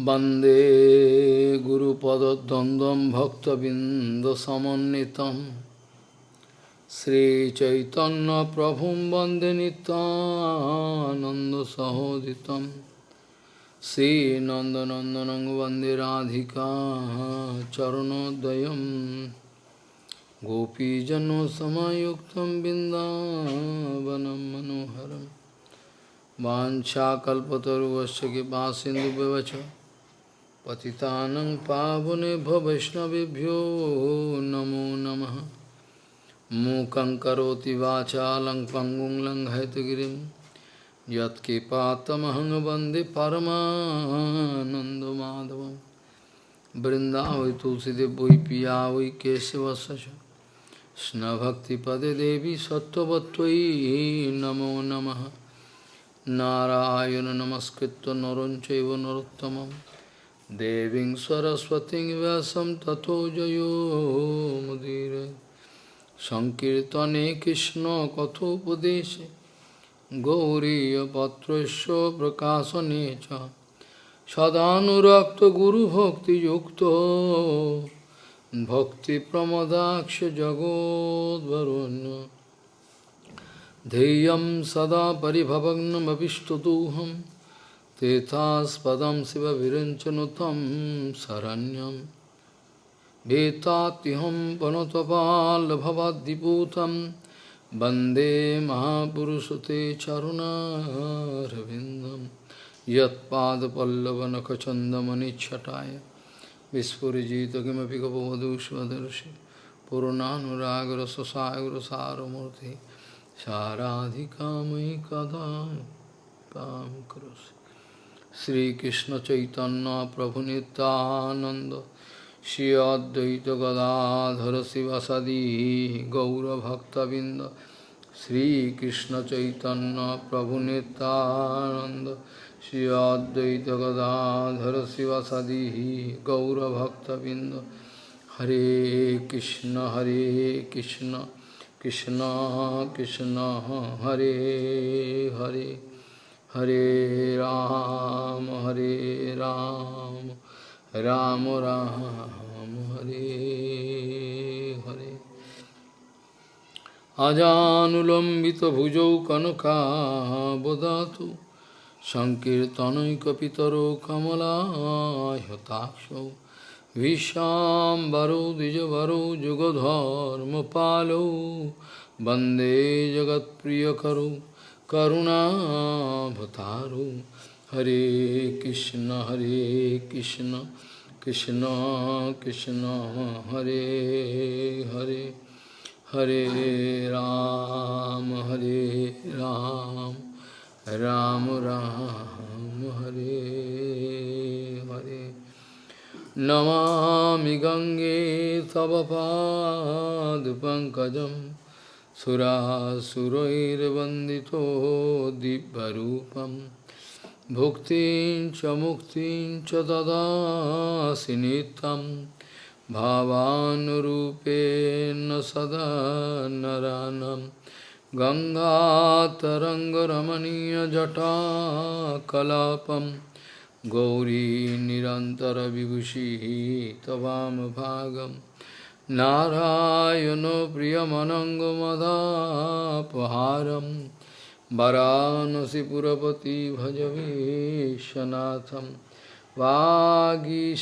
वंदे गुरुपदद्वन्द्वं भक्तबिन्दसमन्वितं। श्रीचैतन्यप्रभुं वंदे नितानन्दसहोदितं श्रीनन्दनन्दनं वंदे राधिका चरणोदयं। गोपीजनसमयुक्तं बिन्दावनं मनोहरम् वाञ्छाकल्पतरुवश्च कृपासिन्धुव्यवच पतितानं पावनेभ्यो वैष्णवेभ्यो नमो नमः। मूकं करोति वाचालं पङ्गुं लङ्घयतगिरिं। यत्कृपातमहं वंदे परमानन्दमाधवं वृन्दावै पिया वै केशवस्य च कृष्णभक्तिपदे देवी सत्त्ववत्त्वयि नमो नमः। नारायण नमस्कृत्य Deving Saraswati Vyasam Tato Jayo Mudire Sankirtane Krishna Kato Kathopadeshe Gauriya Patrasya Prakasa Necha Sadhanurakta Guru Bhakti Yukta Bhakti Pramadaksha Jagod Varunya Deyam Sada Paribhavagnam Abhishtaduham शिवविरञ्चनुतं शरण्यं वेत्तात्यहं वनतपालभवाद्दिपूतं वन्दे महापुरुषते चरुणारविन्दं यत्पादपल्लवनखचन्दमनिच्छटाय विस्फुरिजित किमपि गपवधूष्वदर्शि पूर्णानुरागरससागरसारमूर्तिः साराधिका मयि कदा काम करोसि श्रीकृष्ण चैतन्य प्रभु नित्यानंद श्री अद्वैत गदाधर शिवसदी गौरभक्तबिंद श्रीकृष्ण चैतन्य प्रभु नित्यानंद श्री अद्वैत गदाधर शिवसदी गौरभक्तबिंद हरे कृष्ण हरे Krishna Krishna Krishna Hare Hare Hare Ram Hare Ram Ram Ram Hare Hare Ajanulambita bhujau kanaka bodhatu Sankirtanaikapitaro kamala yatakshav Vishambaro Dijavaro Jugadharma Palo Bande Jagat Priyakaro करुणा भतारो हरे कृष्ण हरे कृष्ण कृष्ण कृष्ण, हरे हरे हरे राम हरे राम राम राम, हरे हरे। नमामि गंगे तव पंकज सुरासुरैर्वन्दितो दिव्यरूपं भुक्तिं च मुक्तिं च ददासि नित्यं भावानुरूपेण सदा नरानं गङ्गातरङ्गरमणीयजटाकलापम्। गौरी निरन्तरविभूषिः त्वामभागं नारायणो प्रियमनङ्गमदापहारं वरानसिपुरपति भजवीशनाथं वागीषजुष्वदने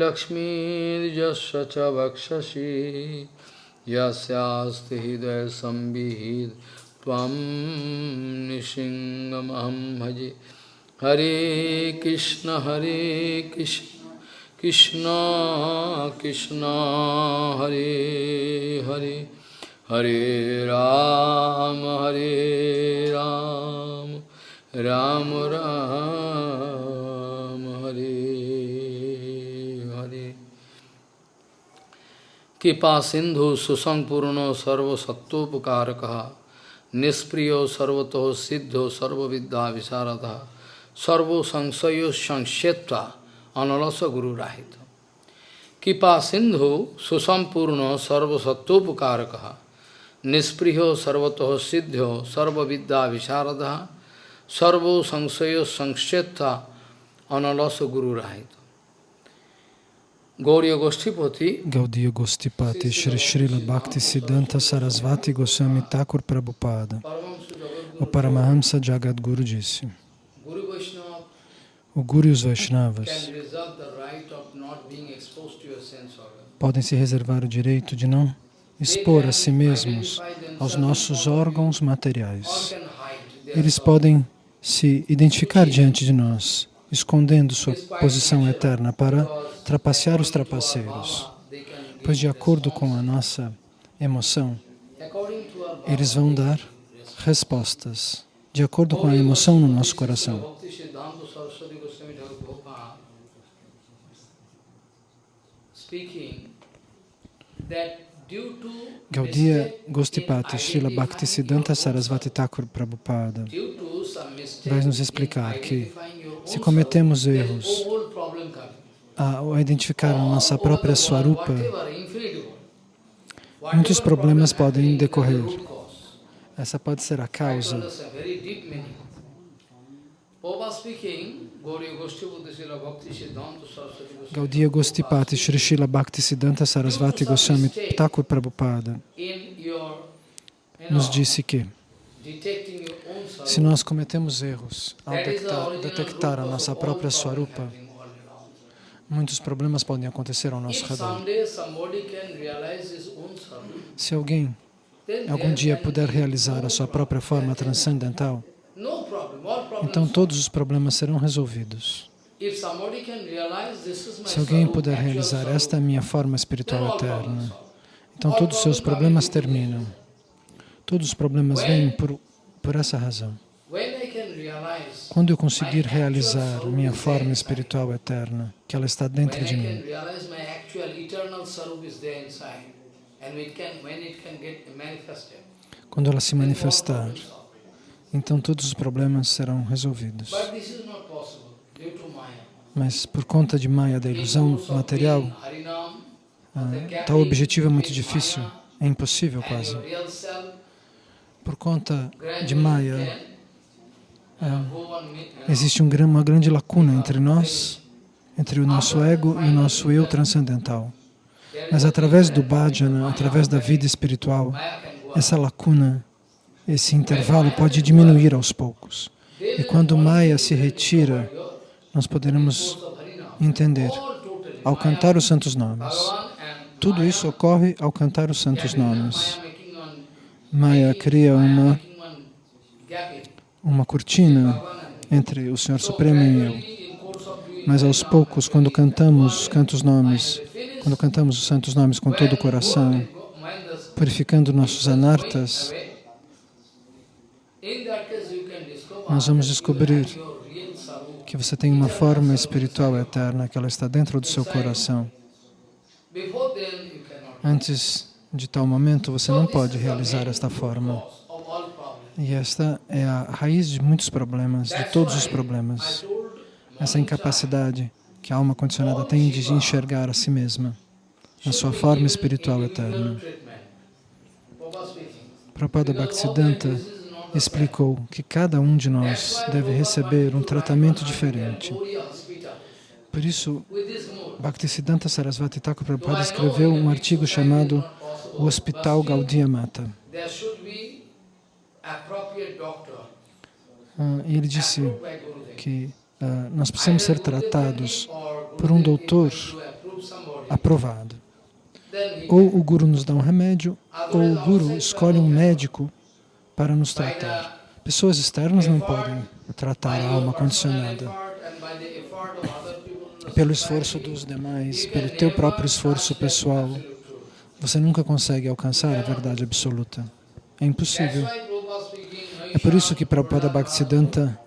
लक्ष्मीर्यस्य च वक्षसि यस्यास्ति हृदयसंविहित त्वं निशिङ्गमहं भजे हरे कृष्ण हरे कृष्ण। कृष्ण कृष्ण हरे हरे हरे राम हरे राम राम राम हरे हरे कृपा सिंधु सुसंपूर्ण सर्वसत्वोपकारक निष्प्रिय सर्वतो सिद्धो सर्वविद्या विशारद सर्वो संशय संक्षेप्ता अनलस गुरु राहित कृपा सिंधु सुसंपूर्ण सर्वसत्वोपकारक निष्पृहो सर्वतः सिद्ध्यो सर्वविद्या विशारद sarvo sangsaya sangshetha analasa guru rahita. Gauriya Goshtipati Gaudiya Gostipati Shri Srila Bhakti Siddhanta Sarasvati Goswami Thakur Prabhupada O Paramahamsa Jagadguru disse O Guru e os Vaishnavas podem se reservar o direito de não expor a si mesmos aos nossos órgãos materiais. Eles podem se identificar diante de nós, escondendo sua posição eterna para trapacear os trapaceiros. Pois, de acordo com a nossa emoção, eles vão dar respostas, de acordo com a emoção no nosso coração. Bhakti Siddhanta Saraswati Goswami Thakur Prabhupada speaking that due to Gaudiya Gostipati Srila Bhakti identifying Siddhanta your Sarasvati Thakur Prabhupada. Vai nos explicar que se cometemos erros ao identificar a nossa própria Swarupa, muitos problemas problem podem decorrer. essa pode ser a causa. Gaudiya Gostipati Shri Srila Bhakti Siddhanta Sarasvati Goswami Thakur Prabhupada nos disse que se nós cometemos erros ao detectar, detectar a nossa própria Swarupa, muitos problemas podem acontecer ao nosso redor. Se alguém algum dia puder realizar a sua própria forma transcendental, então todos os problemas serão resolvidos. Se alguém puder realizar esta é a minha forma espiritual eterna, então todos os seus problemas terminam. Todos os problemas vêm por, por essa razão. Quando eu conseguir realizar minha forma espiritual eterna, que ela está dentro de mim, quando ela se manifestar. Então todos os problemas serão resolvidos. Mas por conta de Maya, da ilusão material, Harinam, ah, tal objetivo é muito difícil, é impossível quase. Por conta de Maya, ah, uh, uh, existe um uma grande lacuna entre nós, entre o nosso ego e o nosso eu transcendental. Mas através do bhajana, através da vida espiritual, essa lacuna, esse intervalo pode diminuir aos poucos. E quando Maya se retira, nós poderemos entender ao cantar os santos nomes. Tudo isso ocorre ao cantar os santos nomes. Maya cria uma, uma cortina entre o Senhor Supremo e eu. Mas aos poucos, quando cantamos os cantos nomes, quando cantamos os santos nomes com todo o coração, purificando nossos anartas, nós vamos descobrir que você tem uma forma espiritual eterna, que ela está dentro do seu coração. Antes de tal momento, você não pode realizar esta forma. E esta é a raiz de muitos problemas, de todos os problemas. Essa incapacidade que a alma condicionada tem de enxergar a si mesma na sua forma espiritual eterna. Prabhupada Bhaktisiddhanta explicou que cada um de nós deve receber um tratamento diferente. Por isso, Bhaktisiddhanta Sarasvati Thakur Prabhupada escreveu um artigo chamado O Hospital Gaudiya Mata. Ah, e ele disse que ah, nós precisamos ser tratados Or por um doutor aprovado. Ou o Guru nos dá um remédio, ou o Guru escolhe um médico para nos tratar. Pessoas externas não podem tratar a alma condicionada. Pelo esforço dos demais, pelo teu próprio esforço pessoal, você nunca consegue alcançar a verdade absoluta. É impossível. É por isso que Prabhupada Bhaktisiddhanta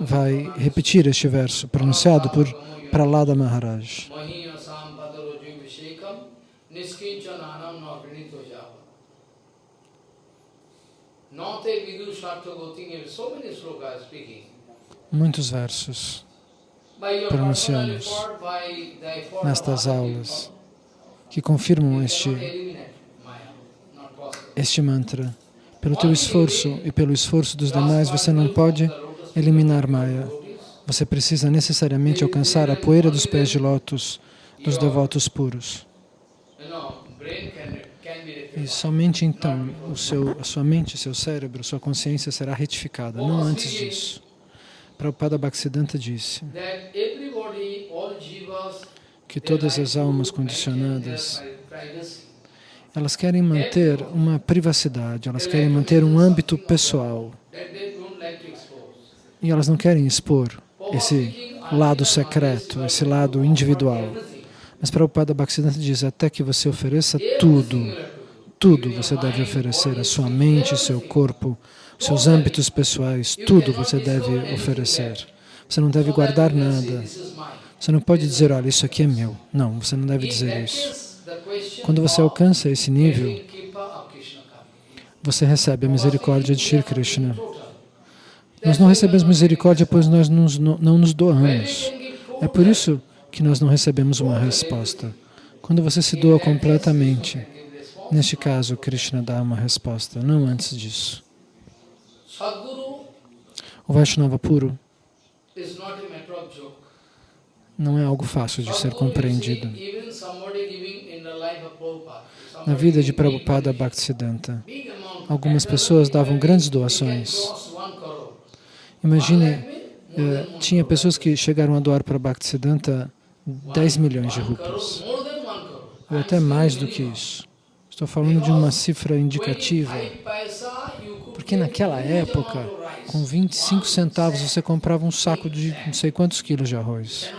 vai repetir este verso, pronunciado por Pralada Maharaj. Speaking. Muitos versos pronunciamos nestas aulas que confirmam you este, possible. este mantra. Pelo teu esforço e pelo esforço dos demais, você não pode eliminar Maya. Você precisa necessariamente alcançar a poeira dos pés de lótus dos devotos puros. E somente então o seu, a sua mente, seu cérebro, sua consciência será retificada, não antes disso. Prabhupada Bhaktisiddhanta disse que todas as almas condicionadas, elas querem manter uma privacidade, elas querem manter um âmbito pessoal. E elas não querem expor esse lado secreto, esse lado individual. Mas Prabhupada Bhaktisiddhanta diz, até que você ofereça tudo, tudo você deve oferecer, a sua mente, seu corpo, seus âmbitos pessoais, tudo você deve oferecer. Você não deve guardar nada. Você não pode dizer, olha, isso aqui é meu. Não, você não deve dizer isso. Quando você alcança esse nível, você recebe a misericórdia de Shri Krishna. Nós não recebemos misericórdia pois nós não nos doamos. É por isso que nós não recebemos uma resposta. Quando você se doa completamente, neste caso, Krishna dá uma resposta, não antes disso. O Vaishnava puro não é algo fácil de ser compreendido. Na vida de Prabhupada Bhaktisiddhanta, algumas pessoas davam grandes doações. Imagine, eh, tinha pessoas que chegaram a doar para Bhaktisiddhanta 10 milhões de rupias, ou até mais do que isso. Estou falando de uma cifra indicativa, porque naquela época, com 25 centavos, você comprava um saco de não sei quantos quilos de arroz.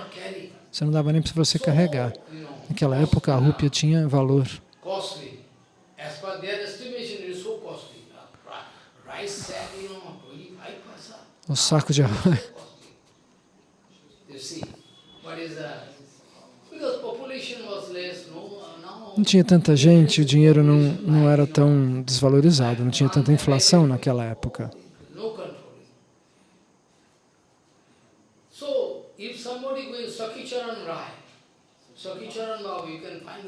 Você não dava nem para você carregar. Naquela época a rúpia tinha valor. O saco de arroz. Não tinha tanta gente, o dinheiro não, não era tão desvalorizado, não tinha tanta inflação naquela época.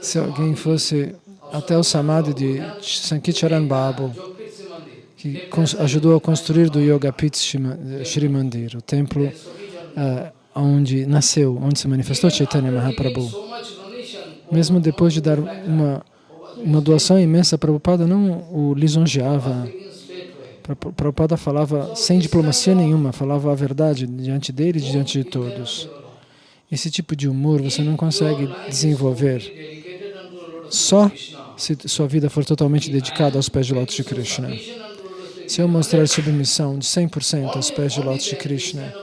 Se alguém fosse até o Samadhi de Sankicharan Babu, que ajudou a construir do Yoga Pit Shri Mandir, o templo uh, onde nasceu, onde se manifestou Chaitanya Mahaprabhu. Mesmo depois de dar uma, uma doação imensa, Prabhupada não o lisonjeava. Prabhupada falava sem diplomacia nenhuma, falava a verdade diante dele e diante de todos. Esse tipo de humor você não consegue desenvolver só se sua vida for totalmente dedicada aos pés de lótus de Krishna. Se eu mostrar submissão de 100% aos pés de lótus de Krishna,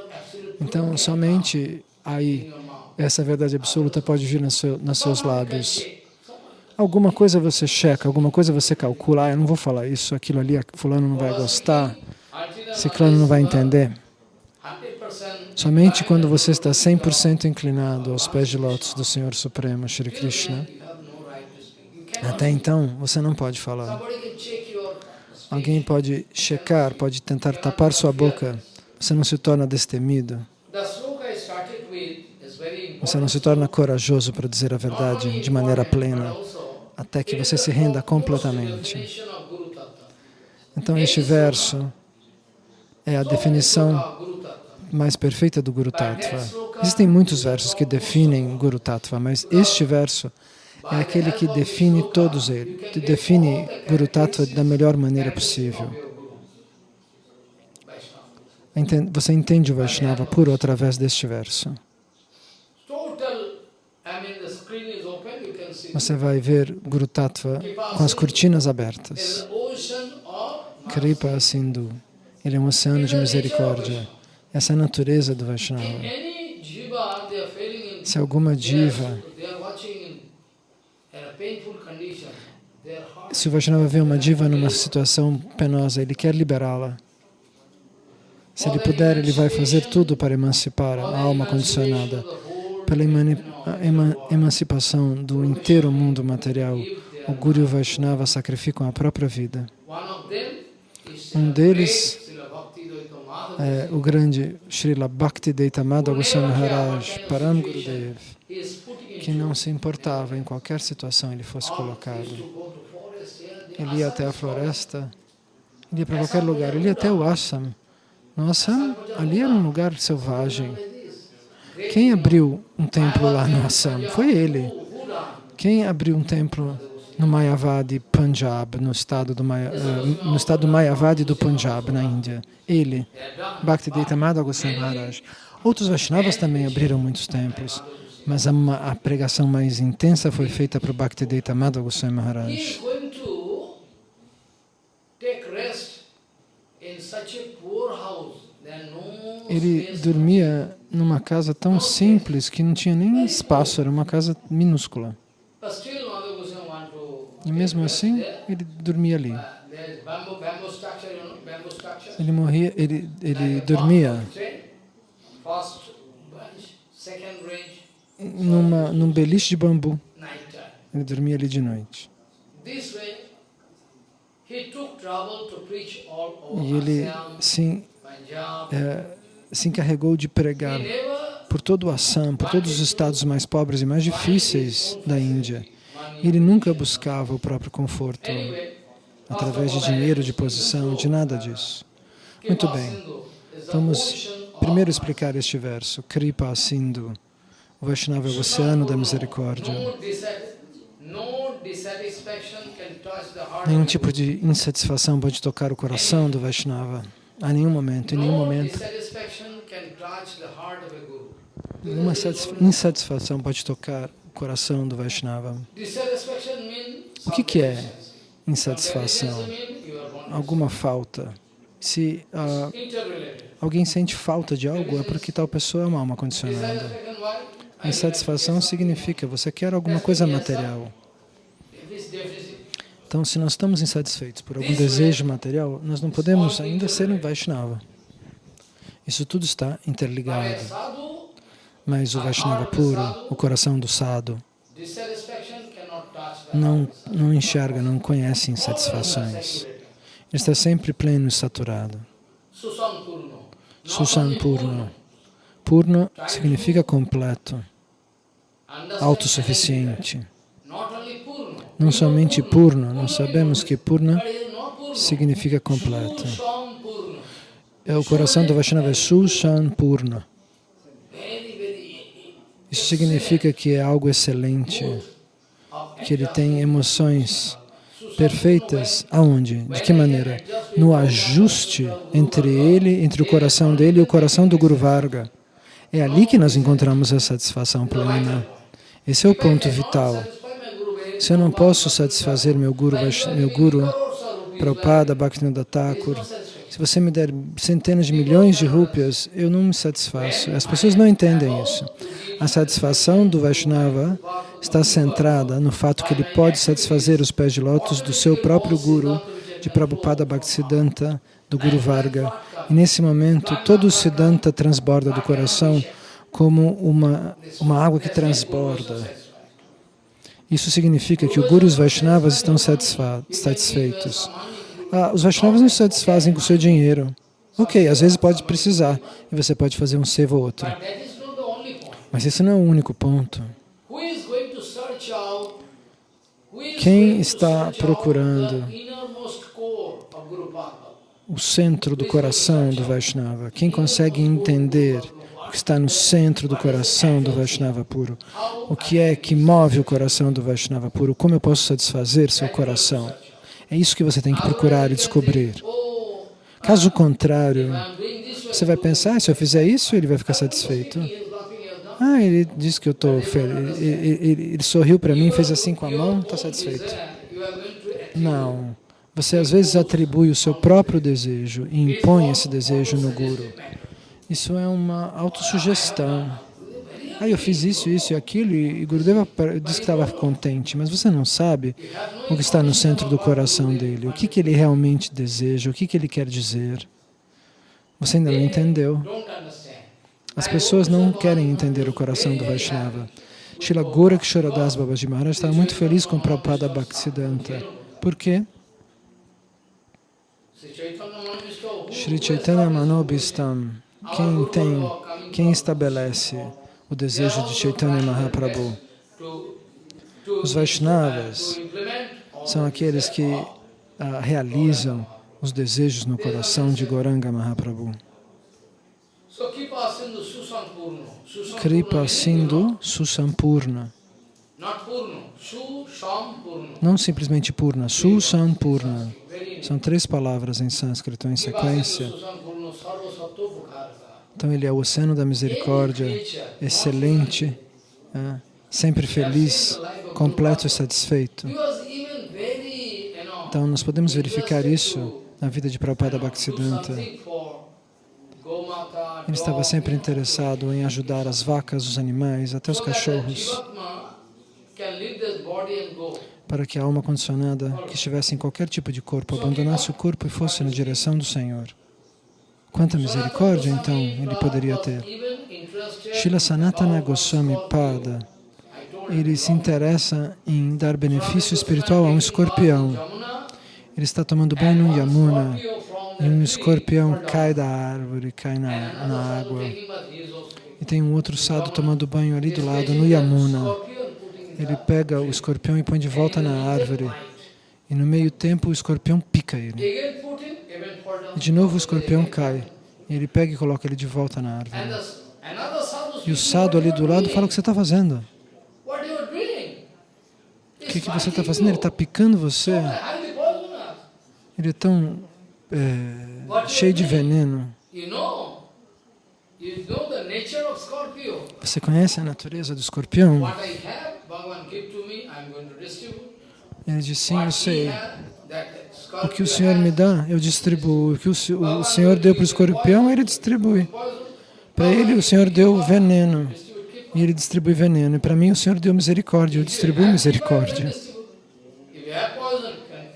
então somente aí essa verdade absoluta pode vir nos, seu, nos seus lábios. Alguma coisa você checa, alguma coisa você calcula, ah, eu não vou falar isso, aquilo ali, fulano não vai gostar, ciclano não vai entender. Somente quando você está 100% inclinado aos pés de lótus do Senhor Supremo, Shri Krishna, até então você não pode falar. Alguém pode checar, pode tentar tapar sua boca, você não se torna destemido. Você não se torna corajoso para dizer a verdade de maneira plena, até que você se renda completamente. Então, este verso é a definição mais perfeita do Guru Tattva. Existem muitos versos que definem Guru Tattva, mas este verso é aquele que define todos eles, que define Guru Tattva da melhor maneira possível. Você entende o Vaishnava puro através deste verso. Você vai ver Guru Tattva com as cortinas abertas. Kripa Sindhu. Ele é um oceano de misericórdia. Essa é a natureza do Vaishnava. Se alguma diva, se o Vaishnava vê uma diva numa situação penosa, ele quer liberá-la. Se ele puder, ele vai fazer tudo para emancipar a alma condicionada. Pela emancipação do inteiro mundo material, o Guru e o Vaishnava sacrificam a própria vida. Um deles é, o grande Srila Bhakti Deitamada Goswami Maharaj, Param Gurudev, que não se importava em qualquer situação ele fosse colocado. Ele ia até a floresta, Ele ia para qualquer lugar, ele ia até o Assam. No Assam, ali era um lugar selvagem. Quem abriu um templo lá no Assam? Foi ele. Quem abriu um templo no Mayavadi, Punjab, no estado do, Maya, uh, no estado Mayavadi do Punjab, na Índia? Ele, Bhaktivedanta Madhava Goswami Maharaj. Outros Vaishnavas também abriram muitos templos, mas a, a pregação mais intensa foi feita para o Bhaktivedanta Madhava Goswami Maharaj. Ele dormia numa casa tão simples que não tinha nem espaço, era uma casa minúscula. E mesmo assim, ele dormia ali. Ele morria, ele, ele dormia numa, num beliche de bambu. Ele dormia ali de noite. E ele se, é, se encarregou de pregar por todo o Assam, por todos os estados mais pobres e mais difíceis da Índia. Ele nunca buscava o próprio conforto através de dinheiro, de posição, de nada disso. Muito bem. Vamos primeiro explicar este verso. Kripa Sindhu. O Vaishnava é o oceano da misericórdia. Nenhum tipo de insatisfação pode tocar o coração do Vaishnava. A nenhum momento, em nenhum momento. Nenhuma insatisfação pode tocar o coração do Vaishnava. O que, que é insatisfação? Alguma falta. Se uh, alguém sente falta de algo, é porque tal pessoa é uma alma condicionada. Insatisfação significa você quer alguma coisa material. Então, se nós estamos insatisfeitos por algum desejo material, nós não podemos ainda ser um Vaishnava. Isso tudo está interligado. Mas o Vaishnava puro, o coração do sadhu, não, não enxerga, não conhece insatisfações. Ele está sempre pleno e saturado. Susan Purno. Purno significa completo, autossuficiente não somente Purna, nós sabemos que Purna significa completo. É o coração do Vaishnava é Sushan Purna. Isso significa que é algo excelente, que ele tem emoções perfeitas. Aonde? De que maneira? No ajuste entre ele, entre o coração dele e o coração do Guru Varga. É ali que nós encontramos a satisfação plena. Esse é o ponto vital. Se eu não posso satisfazer meu Guru, meu guru Prabhupada, Bhaktivinoda Thakur, se você me der centenas de milhões de rúpias, eu não me satisfaço. As pessoas não entendem isso. A satisfação do Vaishnava está centrada no fato que ele pode satisfazer os pés de lótus do seu próprio Guru, de Prabhupada Bhaktisiddhanta, do Guru Varga. E nesse momento, todo o Siddhanta transborda do coração como uma, uma água que transborda. Isso significa que os Vaishnavas estão satisfeitos. Ah, os Vaishnavas não se satisfazem com o seu dinheiro. Ok, às vezes pode precisar, e você pode fazer um seva ou outro. Mas esse não é o único ponto. Quem está procurando o centro do coração do Vaishnava? Quem consegue entender que está no centro do coração do Vaishnava puro. O que é que move o coração do Vaishnava puro? Como eu posso satisfazer seu coração? É isso que você tem que procurar e descobrir. Caso contrário, você vai pensar, se eu fizer isso, ele vai ficar satisfeito. Ah, ele disse que eu estou feliz. Ele, ele, ele sorriu para mim, fez assim com a mão, está satisfeito. Não. Você às vezes atribui o seu próprio desejo e impõe esse desejo no Guru. Isso é uma autossugestão. Ah, eu fiz isso, isso e aquilo, e Gurudeva disse que estava contente, mas você não sabe o que está no centro do coração dele, o que, que ele realmente deseja, o que, que ele quer dizer. Você ainda não entendeu. As pessoas não querem entender o coração do Vaishnava. Srila Gorakshoradas Babaji Maharaj estava muito feliz com Prabhupada Bhaktisiddhanta. Por quê? Sri Chaitanya Manobhistam quem tem, quem estabelece o desejo de Chaitanya Mahaprabhu? Os Vaishnavas são aqueles que uh, realizam os desejos no coração de Goranga Mahaprabhu. Kripa Sindhu Susampurna. Não simplesmente Purna, Susampurna. São três palavras em sânscrito em sequência. Então ele é o oceano da misericórdia, excelente, é, sempre feliz, completo e satisfeito. Então nós podemos verificar isso na vida de Prabhupada Bhaktisiddhanta. Ele estava sempre interessado em ajudar as vacas, os animais, até os cachorros, para que a alma condicionada que estivesse em qualquer tipo de corpo abandonasse o corpo e fosse na direção do Senhor. Quanta misericórdia, então, ele poderia ter. Srila Sanatana Goswami Pada, ele se interessa em dar benefício espiritual a um escorpião. Ele está tomando banho no Yamuna um escorpião cai da árvore, cai na, na água. E tem um outro sado tomando banho ali do lado, no Yamuna. Ele pega o escorpião e põe de volta na árvore. E no meio tempo o escorpião pica ele. E de novo o escorpião cai. E ele pega e coloca ele de volta na árvore. E o sado ali do lado fala o que você está fazendo. O que, que você está fazendo? Ele está picando você. Ele é tão é, cheio de veneno. Você conhece a natureza do escorpião? Ele diz, sim, eu sei. O que o Senhor me dá, eu distribuo. O que o, o Senhor deu para o escorpião, ele distribui. Para ele, o Senhor deu veneno. E ele distribui veneno. E para mim, o Senhor deu misericórdia. Eu distribuo misericórdia.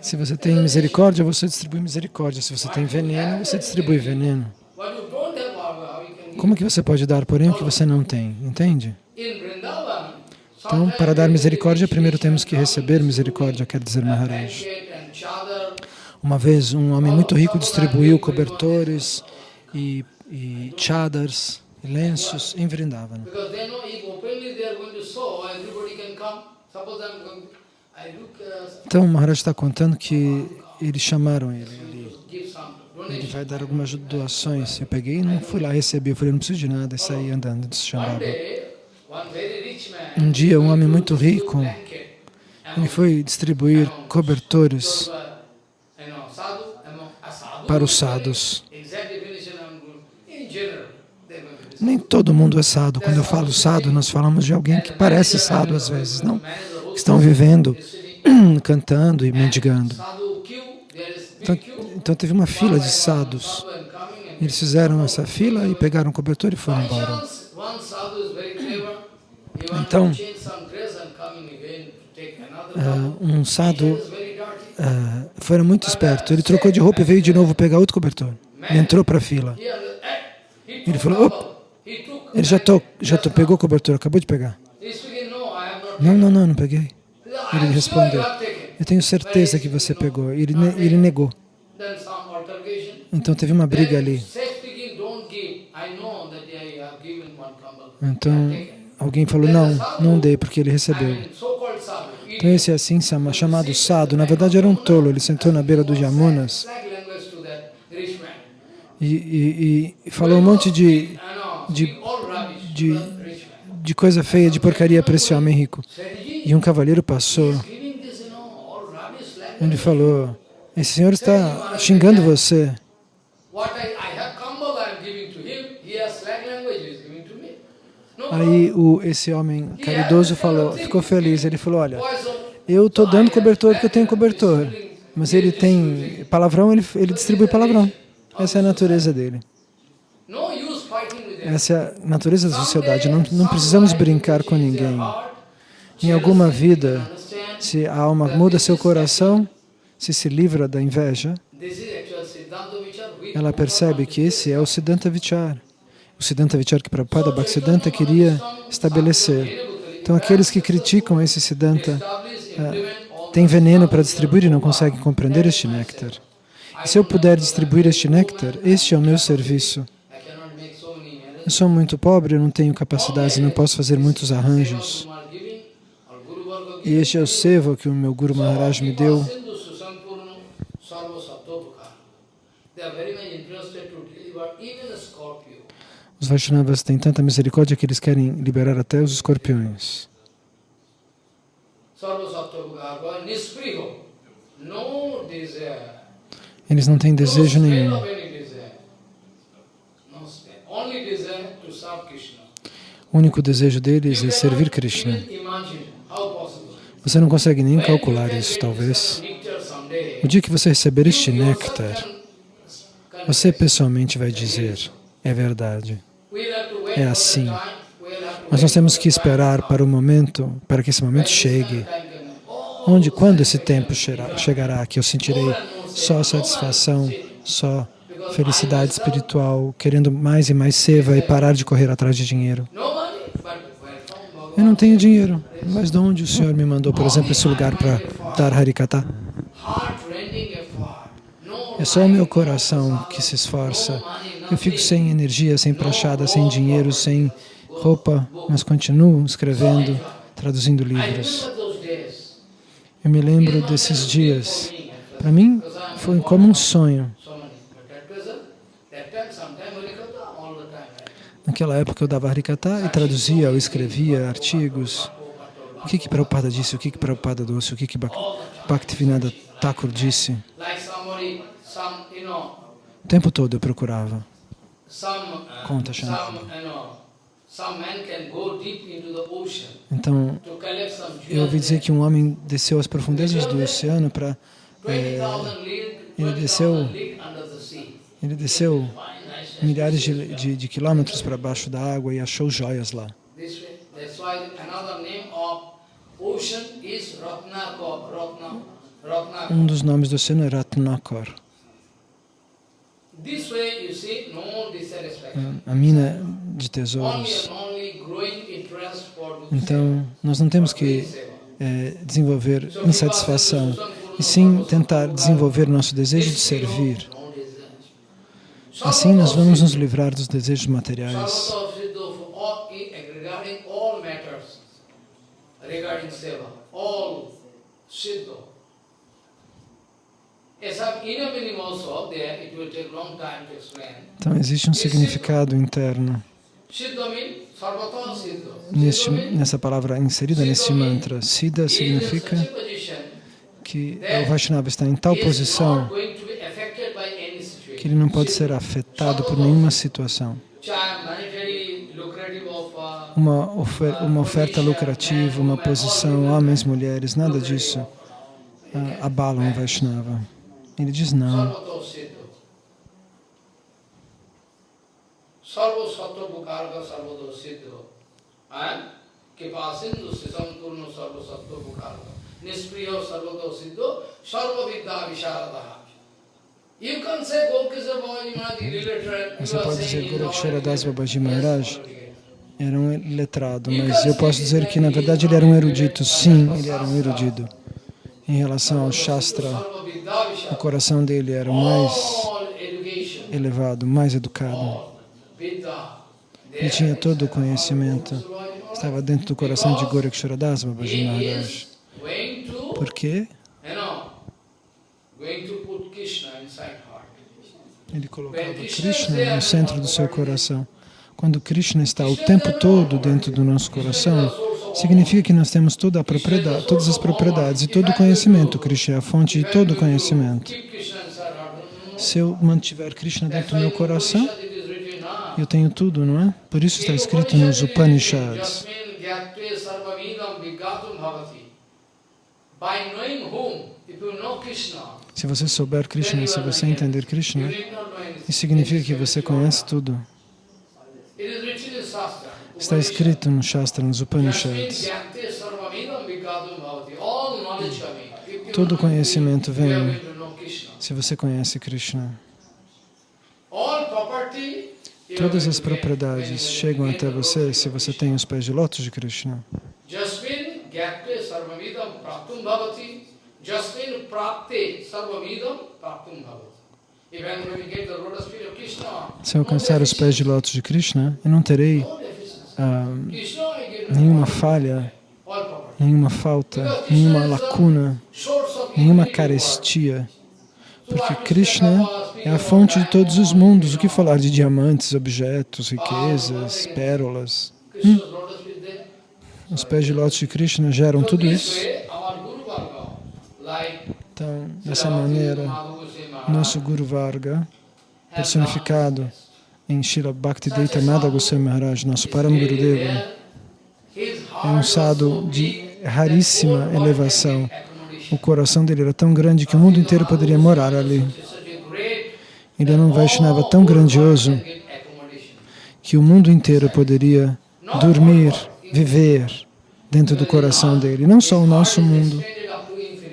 Se você tem misericórdia, você distribui misericórdia. Se você tem veneno, você distribui veneno. Como que você pode dar, porém, o que você não tem? Entende? Então, para dar misericórdia, primeiro temos que receber misericórdia, quer dizer Maharaj. Uma vez, um homem muito rico distribuiu cobertores e, e chadars, lenços em Vrindavan. Então, o Maharaj está contando que eles chamaram ele ali. Ele vai dar algumas doações. Eu peguei e não fui lá receber. Eu falei, não preciso de nada. E saí andando de Shambhava. Um dia, um homem muito rico, ele foi distribuir cobertores para os sados. Nem todo mundo é sado. Quando eu falo sado, nós falamos de alguém que parece sado às vezes, não? Estão vivendo, cantando e mendigando. sadhu Então, então teve uma fila de. Sadhu and Eles fizeram essa fila e pegaram o cobertor e foram embora. sadhu Então, cup. um very dirty. ah, foi muito esperto. Ele trocou de roupa e veio de novo pegar outro cobertor. Entrou para a fila. Eh, Ele falou, took Ele já, to, já to, pegou o cobertor, acabou de pegar. Não, não, não, não peguei. Ele respondeu. Eu tenho certeza que você pegou. Ele, ele negou. Então teve uma briga ali. Então alguém falou, não, não dei porque ele recebeu. Então esse assim chama- chamado Sado, na verdade era um tolo. Ele sentou na beira rich man. e, e- e falou um monte de, De- de- de coisa feia, de porcaria para esse homem rico. E um cavalheiro passou. Ele falou, esse senhor está xingando você. Aí o, esse homem caridoso falou, ficou feliz. Ele falou, olha, eu estou dando cobertor porque eu tenho cobertor. Mas ele tem palavrão, ele, ele distribui palavrão. Essa é a natureza dele. Essa é a natureza da sociedade. Não, não precisamos brincar com ninguém. Em alguma vida, se a alma muda seu coração, se se livra da inveja, ela percebe que esse é o Siddhanta Vichar. O Siddhanta Vichar que Prabhupada Bhaktisiddhanta queria estabelecer. Então, aqueles que criticam esse Siddhanta all têm veneno para distribuir e não conseguem compreender este néctar. E se eu puder distribuir este néctar, este é o meu serviço. Eu sou muito pobre, eu não tenho capacidade, não posso fazer muitos arranjos. E este é o seva que o meu Guru Maharaj me deu. Os Vaishnavas têm tanta misericórdia que eles querem liberar até os escorpiões. Eles não têm desejo nenhum. O único desejo deles é servir Krishna. Você não consegue nem calcular isso, talvez. O dia que você receber este néctar, você pessoalmente vai dizer, é verdade, é assim. Mas nós temos que esperar para o momento, para que esse momento chegue. Onde, quando esse tempo chegará, que eu sentirei só satisfação, só felicidade espiritual, querendo mais e mais seva e parar de correr atrás de dinheiro. Eu não tenho dinheiro, mas de onde o Senhor me mandou, por exemplo, esse lugar para dar Harikata? É só o meu coração que se esforça. Eu fico sem energia, sem prachada, sem dinheiro, sem roupa, mas continuo escrevendo, traduzindo livros. Eu me lembro desses dias. Para mim, foi como um sonho. Naquela época eu dava Harikata e traduzia ou escrevia artigos. O que que Prabhupada disse, o que que Prabhupada disse, o que que Bhaktivinoda Thakur disse. O tempo todo eu procurava. Conta, Shankar. Então, eu ouvi dizer que um homem desceu às profundezas do oceano para... É, ele desceu, ele desceu milhares de, de, de quilômetros para baixo da água e achou joias lá. Um dos nomes do oceano é Ratnakar. A mina de tesouros. Então, nós não temos que é, desenvolver insatisfação, e sim tentar desenvolver nosso desejo de servir. Assim, nós vamos nos livrar dos desejos materiais. Então, existe um significado interno neste, nessa palavra inserida nesse mantra. Siddha significa que o Vaishnava está em tal posição que ele não pode ser afetado por nenhuma situação. Uma, ofer uma oferta lucrativa, uma posição, homens, mulheres, nada disso uh, abalam o Vaishnava. Ele diz não. Sarva sattva bukarga sarva dosiddho. Kipa sindhu sisam turno sarva sattva bukarga. Nispriyo sarva dosiddho sarva vidya visharadaha. Você pode dizer que Gorakshara Das Babaji Maharaj era um letrado, mas eu posso dizer que na verdade ele era um erudito. Sim, ele era um erudito. Em relação ao Shastra, o coração dele era mais elevado, mais educado. Ele tinha todo o conhecimento. Estava dentro do coração de Gorakshara Das Babaji Maharaj. Por quê? Ele colocava Krishna no centro do seu coração. Quando Krishna está o tempo todo dentro do nosso coração, significa que nós temos toda a propriedade, todas as propriedades e todo o conhecimento. Krishna é a fonte de todo o conhecimento. Se eu mantiver Krishna dentro do meu coração, eu tenho tudo, não é? Por isso está escrito nos Upanishads. By knowing whom, if you know Krishna, se você souber Krishna, se você entender Krishna, isso significa que você conhece tudo. Está escrito no Shastra, nos Upanishads. Todo conhecimento vem se você conhece Krishna. Todas as propriedades chegam até você se você tem os pés de lótus de Krishna. Jasmin prapte sarvamidam praptum Se eu alcançar os pés de lótus de Krishna, eu não terei ah, nenhuma falha, nenhuma falta, nenhuma lacuna, nenhuma carestia, porque Krishna é a fonte de todos os mundos. O que falar de diamantes, objetos, riquezas, pérolas? Hum? Os pés de lótus de Krishna geram tudo isso. Então, dessa maneira, nosso Guru Varga, personificado em Srila Bhaktivedanta Madha Goswami Maharaj, nosso Param Gurudeva, é um sadhu de raríssima elevação. O coração dele era tão grande que o mundo inteiro poderia morar ali. Ele era um Vaishnava tão grandioso que o mundo inteiro poderia dormir, viver dentro do coração dele. Não só o nosso mundo,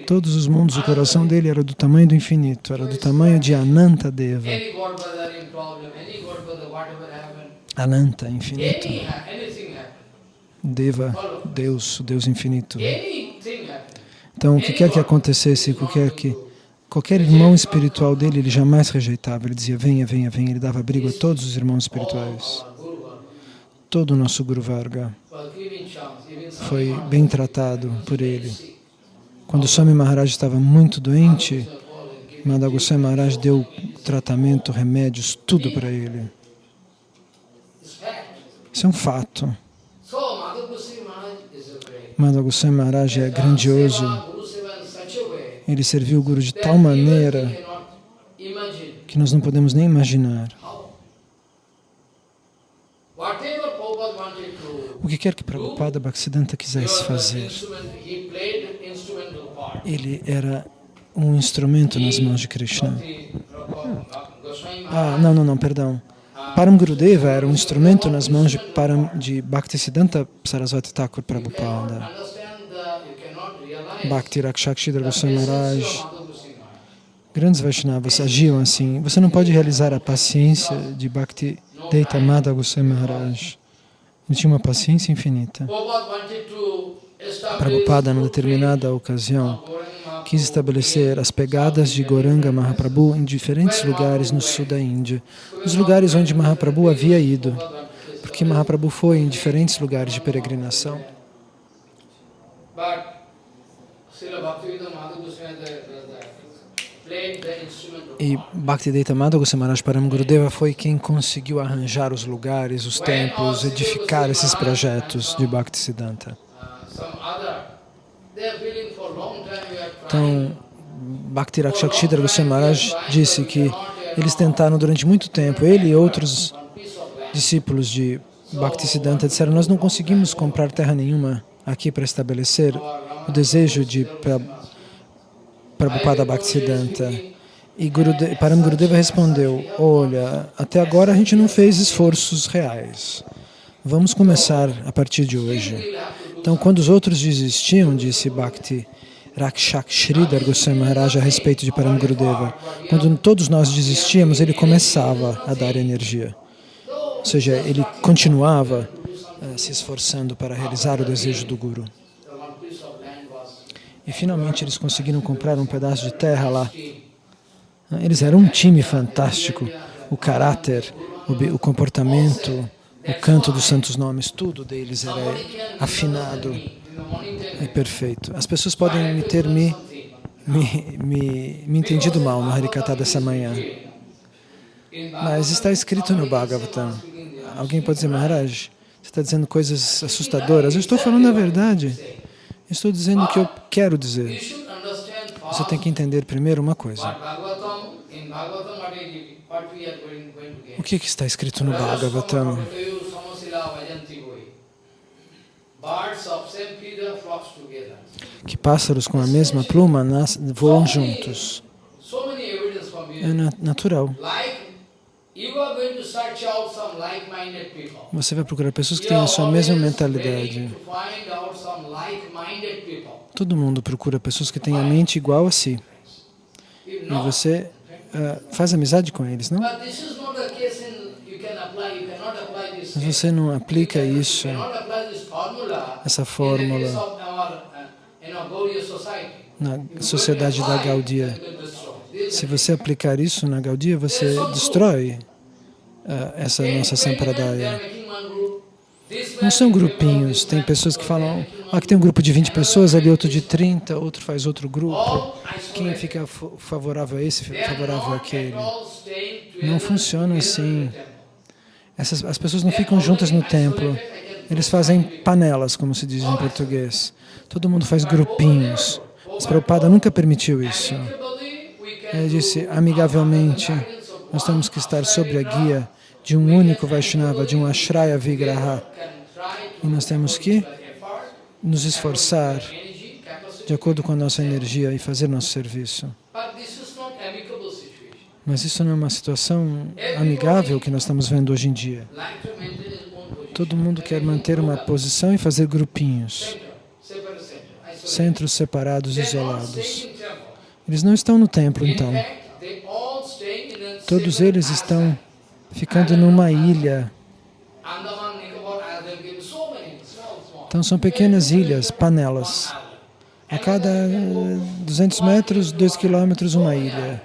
todos os mundos, o coração dele era do tamanho do infinito, era do tamanho de Ananta Deva. Ananta, infinito. Deva, Deus, Deus infinito. Então, o que quer que acontecesse, qualquer, que, qualquer irmão espiritual dele, ele jamais rejeitava. Ele dizia, venha, venha, venha. Ele dava abrigo a todos os irmãos espirituais. Todo o nosso Guru Varga foi bem tratado por ele. Quando Swami Maharaj estava muito doente, Madhagoswami Maharaj deu tratamento, remédios, tudo para ele. Isso é um fato. Madhagoswami Maharaj é grandioso. Ele serviu o Guru de tal maneira que nós não podemos nem imaginar. O que quer que Prabhupada Bhaktisiddhanta quisesse fazer, ele era um instrumento nas mãos de Krishna. Ah, não, não, não, perdão. Param Gurudeva era um instrumento nas mãos de, Param, de Bhaktisiddhanta Saraswati Thakur Prabhupada. Bhakti Rakshakshidra Goswami Maharaj. Grandes Vaishnavas agiam assim. Você não pode realizar a paciência de Bhakti Deita Madha Goswami Maharaj. Ele tinha uma paciência infinita. Prabhupada, numa determinada ocasião, quis estabelecer as pegadas de Goranga Mahaprabhu em diferentes lugares no sul da Índia, os lugares onde Mahaprabhu havia ido, porque Mahaprabhu foi em diferentes lugares de peregrinação. E Bhaktivedanta Madhava Goswami Param Gurudeva foi quem conseguiu arranjar os lugares, os templos, edificar esses projetos de Bhaktisiddhanta. Então, Bhakti Rakshakshidra Goswami Maharaj disse que eles tentaram durante muito tempo, ele e outros discípulos de Bhaktisiddhanta disseram, nós não conseguimos comprar terra nenhuma aqui para estabelecer o desejo de Prabhupada Bhaktisiddhanta. E Gurude Param Gurudeva respondeu, olha, até agora a gente não fez esforços reais. Vamos começar a partir de hoje. Então, quando os outros desistiam, disse Bhakti Rakshak Sridhar Goswami Maharaj a respeito de Param Gurudeva, quando todos nós desistíamos, ele começava a dar energia. Ou seja, ele continuava uh, se esforçando para realizar o desejo do Guru. E finalmente eles conseguiram comprar um pedaço de terra lá. Eles eram um time fantástico. O caráter, o, o comportamento, o canto dos santos nomes, tudo deles era afinado e perfeito. As pessoas podem me ter me, me, me, me entendido mal no Harikata dessa manhã. Mas está escrito no Bhagavatam. Alguém pode dizer, Maharaj, você está dizendo coisas assustadoras. Eu estou falando a verdade. Estou dizendo o que eu quero dizer. Você tem que entender primeiro uma coisa. O que, que está escrito no Bhagavatam? Que pássaros com a mesma pluma voam juntos. É natural. Você vai procurar pessoas que têm a sua mesma mentalidade. Todo mundo procura pessoas que têm a mente igual a si. E você uh, faz amizade com eles, não? Mas você não aplica isso, essa fórmula, na sociedade da Gaudia. Se você aplicar isso na Gaudia, você destrói uh, essa nossa sampradaya. Não são grupinhos, tem pessoas que falam, ah, aqui tem um grupo de 20 pessoas, ali outro de 30, outro faz outro grupo. Quem fica favorável a esse, favorável àquele. Não funciona assim. Essas, as pessoas não ficam juntas no templo. Eles fazem panelas, como se diz em português. Todo mundo faz grupinhos. Mas Prabhupada nunca permitiu isso. Ele disse, amigavelmente, nós temos que estar sob a guia de um único Vaishnava, de um Ashraya Vigraha. E nós temos que nos esforçar de acordo com a nossa energia e fazer nosso serviço. Mas isso não é uma situação amigável que nós estamos vendo hoje em dia. Todo mundo quer manter uma posição e fazer grupinhos, centros separados, isolados. Eles não estão no templo, então. Todos eles estão ficando numa ilha. Então são pequenas ilhas, panelas. A cada 200 metros, 2 quilômetros, uma ilha.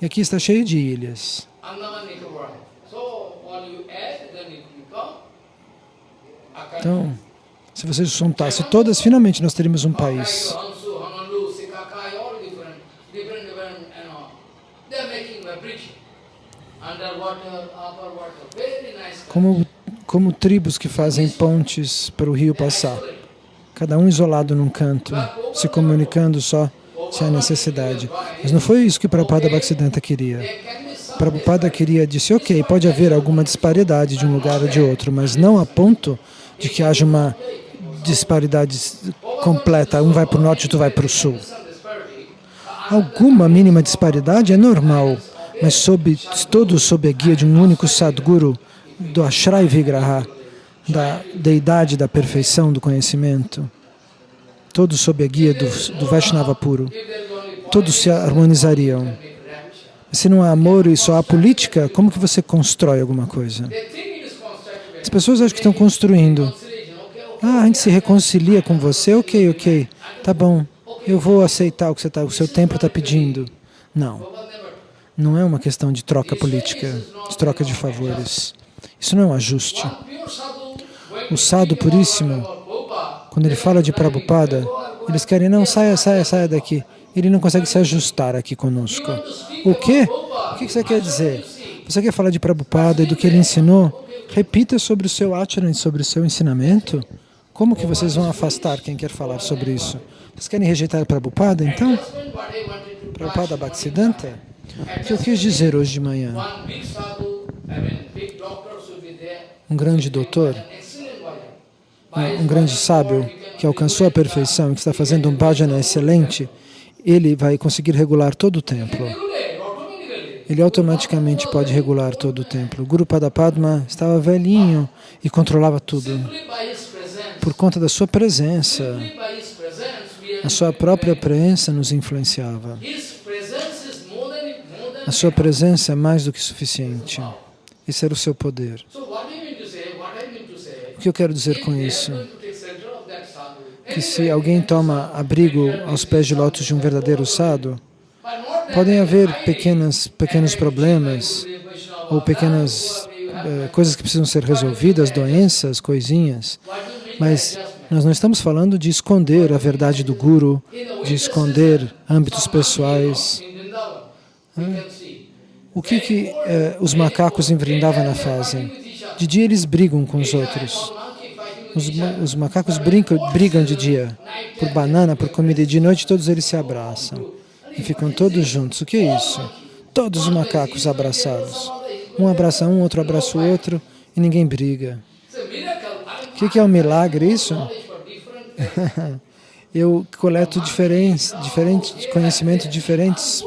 E aqui está cheio de ilhas. Então, se você juntasse todas, finalmente nós teríamos um país. Como, como tribos que fazem pontes para o rio passar, cada um isolado num canto, se comunicando só se há necessidade. Mas não foi isso que Prabhupada Bhaktisiddhanta queria. Prabhupada queria, disse, ok, pode haver alguma disparidade de um lugar ou de outro, mas não a ponto de que haja uma disparidade completa, um vai para o norte e outro vai para o sul. Alguma mínima disparidade é normal, mas sob, todos sob a guia de um único Sadguru, do Ashray Vigraha, da deidade da perfeição do conhecimento, todos sob a guia do, do Vaishnava puro, todos se harmonizariam. Se não há amor e só há política, como que você constrói alguma coisa? As pessoas acham que estão construindo. Ah, a gente se reconcilia com você, ok, ok, tá bom, eu vou aceitar o que você tá, o seu templo está pedindo. Não, não é uma questão de troca política, de troca de favores. Isso não é um ajuste. O sadhu puríssimo, quando ele fala de Prabhupada, eles querem, não, saia, saia, saia daqui. Ele não consegue se ajustar aqui conosco. O quê? O que você quer dizer? Você quer falar de Prabhupada e do que ele ensinou? Repita sobre o seu acharan, sobre o seu ensinamento. Como que vocês vão afastar quem quer falar sobre isso? Vocês querem rejeitar Prabhupada, então? Prabhupada Bhaktisiddhanta? O que eu quis dizer hoje de manhã? Um grande doutor, um grande sábio que alcançou a perfeição e que está fazendo um bhajana excelente, ele vai conseguir regular todo o templo ele automaticamente pode regular todo o templo. O Guru Padapadma estava velhinho e controlava tudo. Por conta da sua presença, a sua própria presença nos influenciava. A sua presença é mais do que suficiente. Esse era o seu poder. O que eu quero dizer com isso? Que se alguém toma abrigo aos pés de lótus de um verdadeiro sadhu, Podem haver pequenas, pequenos problemas ou pequenas uh, coisas que precisam ser resolvidas, doenças, coisinhas, mas nós não estamos falando de esconder a verdade do Guru, de esconder âmbitos pessoais. O que, que uh, os macacos em Vrindavana fazem? De dia eles brigam com os outros. Os, os macacos brincam, brigam de dia por banana, por comida, e de noite todos eles se abraçam e ficam todos juntos. O que é isso? Todos os macacos abraçados. Um abraça um, outro abraça o outro e ninguém briga. O que é um milagre isso? Eu coleto diferentes, diferentes conhecimento de diferentes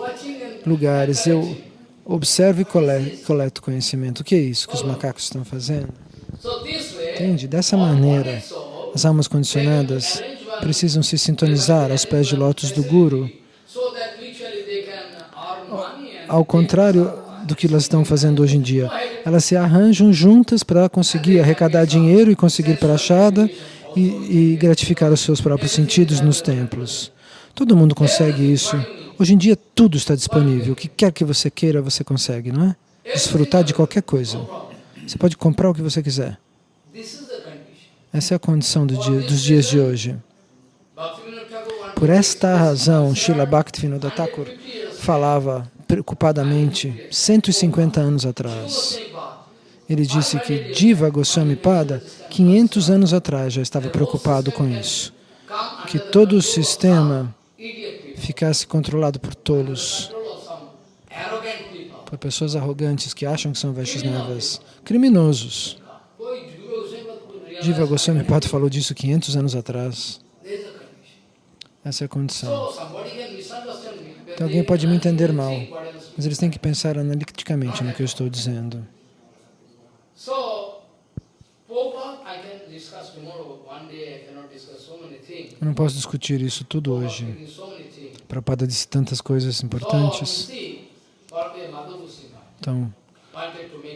lugares. Eu observo e coleto conhecimento. O que é isso que os macacos estão fazendo? Entende? Dessa maneira, as almas condicionadas precisam se sintonizar aos pés de lótus do Guru ao contrário do que elas estão fazendo hoje em dia. Elas se arranjam juntas para conseguir arrecadar dinheiro e conseguir prachada e, e gratificar os seus próprios sentidos nos templos. Todo mundo consegue isso. Hoje em dia tudo está disponível. O que quer que você queira, você consegue, não é? Desfrutar de qualquer coisa. Você pode comprar o que você quiser. Essa é a condição do dia, dos dias de hoje. Por esta razão, Srila Bhaktivinoda Thakur falava preocupadamente 150 anos atrás. Ele disse que Diva Goswami Pada, 500 anos atrás, já estava preocupado com isso. Que todo o sistema ficasse controlado por tolos, por pessoas arrogantes que acham que são Vaishnavas, criminosos. Diva Goswami Pada falou disso 500 anos atrás. Essa é a condição. Então alguém pode me entender mal, mas eles têm que pensar analiticamente no que eu estou dizendo. Eu não posso discutir isso tudo hoje. Prabhupada disse tantas coisas importantes. Bhakti Então,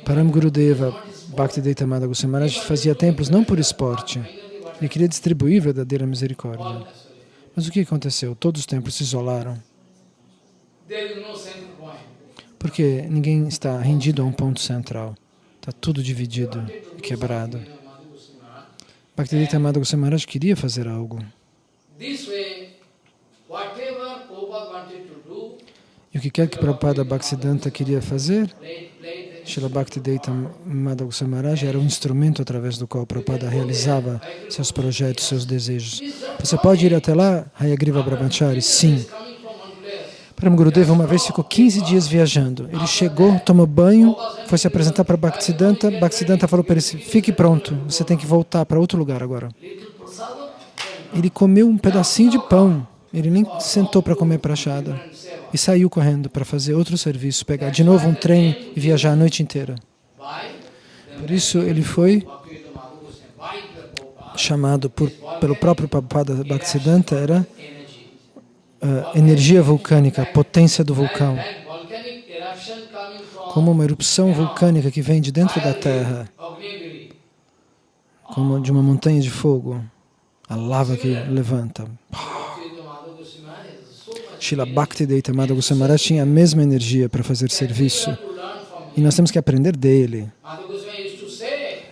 Param Gurudeva Bhaktivedanta Amada Goswami fazia templos não por esporte. Ele queria distribuir verdadeira misericórdia. Mas o que aconteceu? Todos os templos se isolaram. There is no central point. Porque ninguém está rendido a um ponto central. Está tudo dividido e quebrado. Bhaktivedanta Amada Goswami Maharaj queria fazer algo. Do, E o que quer que Prabhupada Bhaktisiddhanta queria fazer, Srila Bhaktivedanta Amada Goswami Maharaj era um instrumento através do qual Prabhupada realizava seus projetos, seus desejos. Você pode ir até lá, Hayagriva Brahmachari? Sim. Param Gurudeva uma vez ficou 15 dias viajando. Ele chegou, tomou banho, foi se apresentar para Bhaktisiddhanta. Bhaktisiddhanta falou para ele, fique pronto, você tem que voltar para outro lugar agora. Ele comeu um pedacinho de pão, ele nem sentou para comer prachada. E saiu correndo para fazer outro serviço, pegar de novo um trem e viajar a noite inteira. Por isso ele foi chamado por, pelo próprio Prabhupada Bhaktisiddhanta, era Energy. ah, energia vulcânica, potência do vulcão. Como uma erupção vulcânica que vem de dentro da terra. Como de uma montanha de fogo, a lava que levanta. Shila Bhakti Deita Madha Goswami tinha a mesma energia para fazer serviço e nós temos que aprender dele.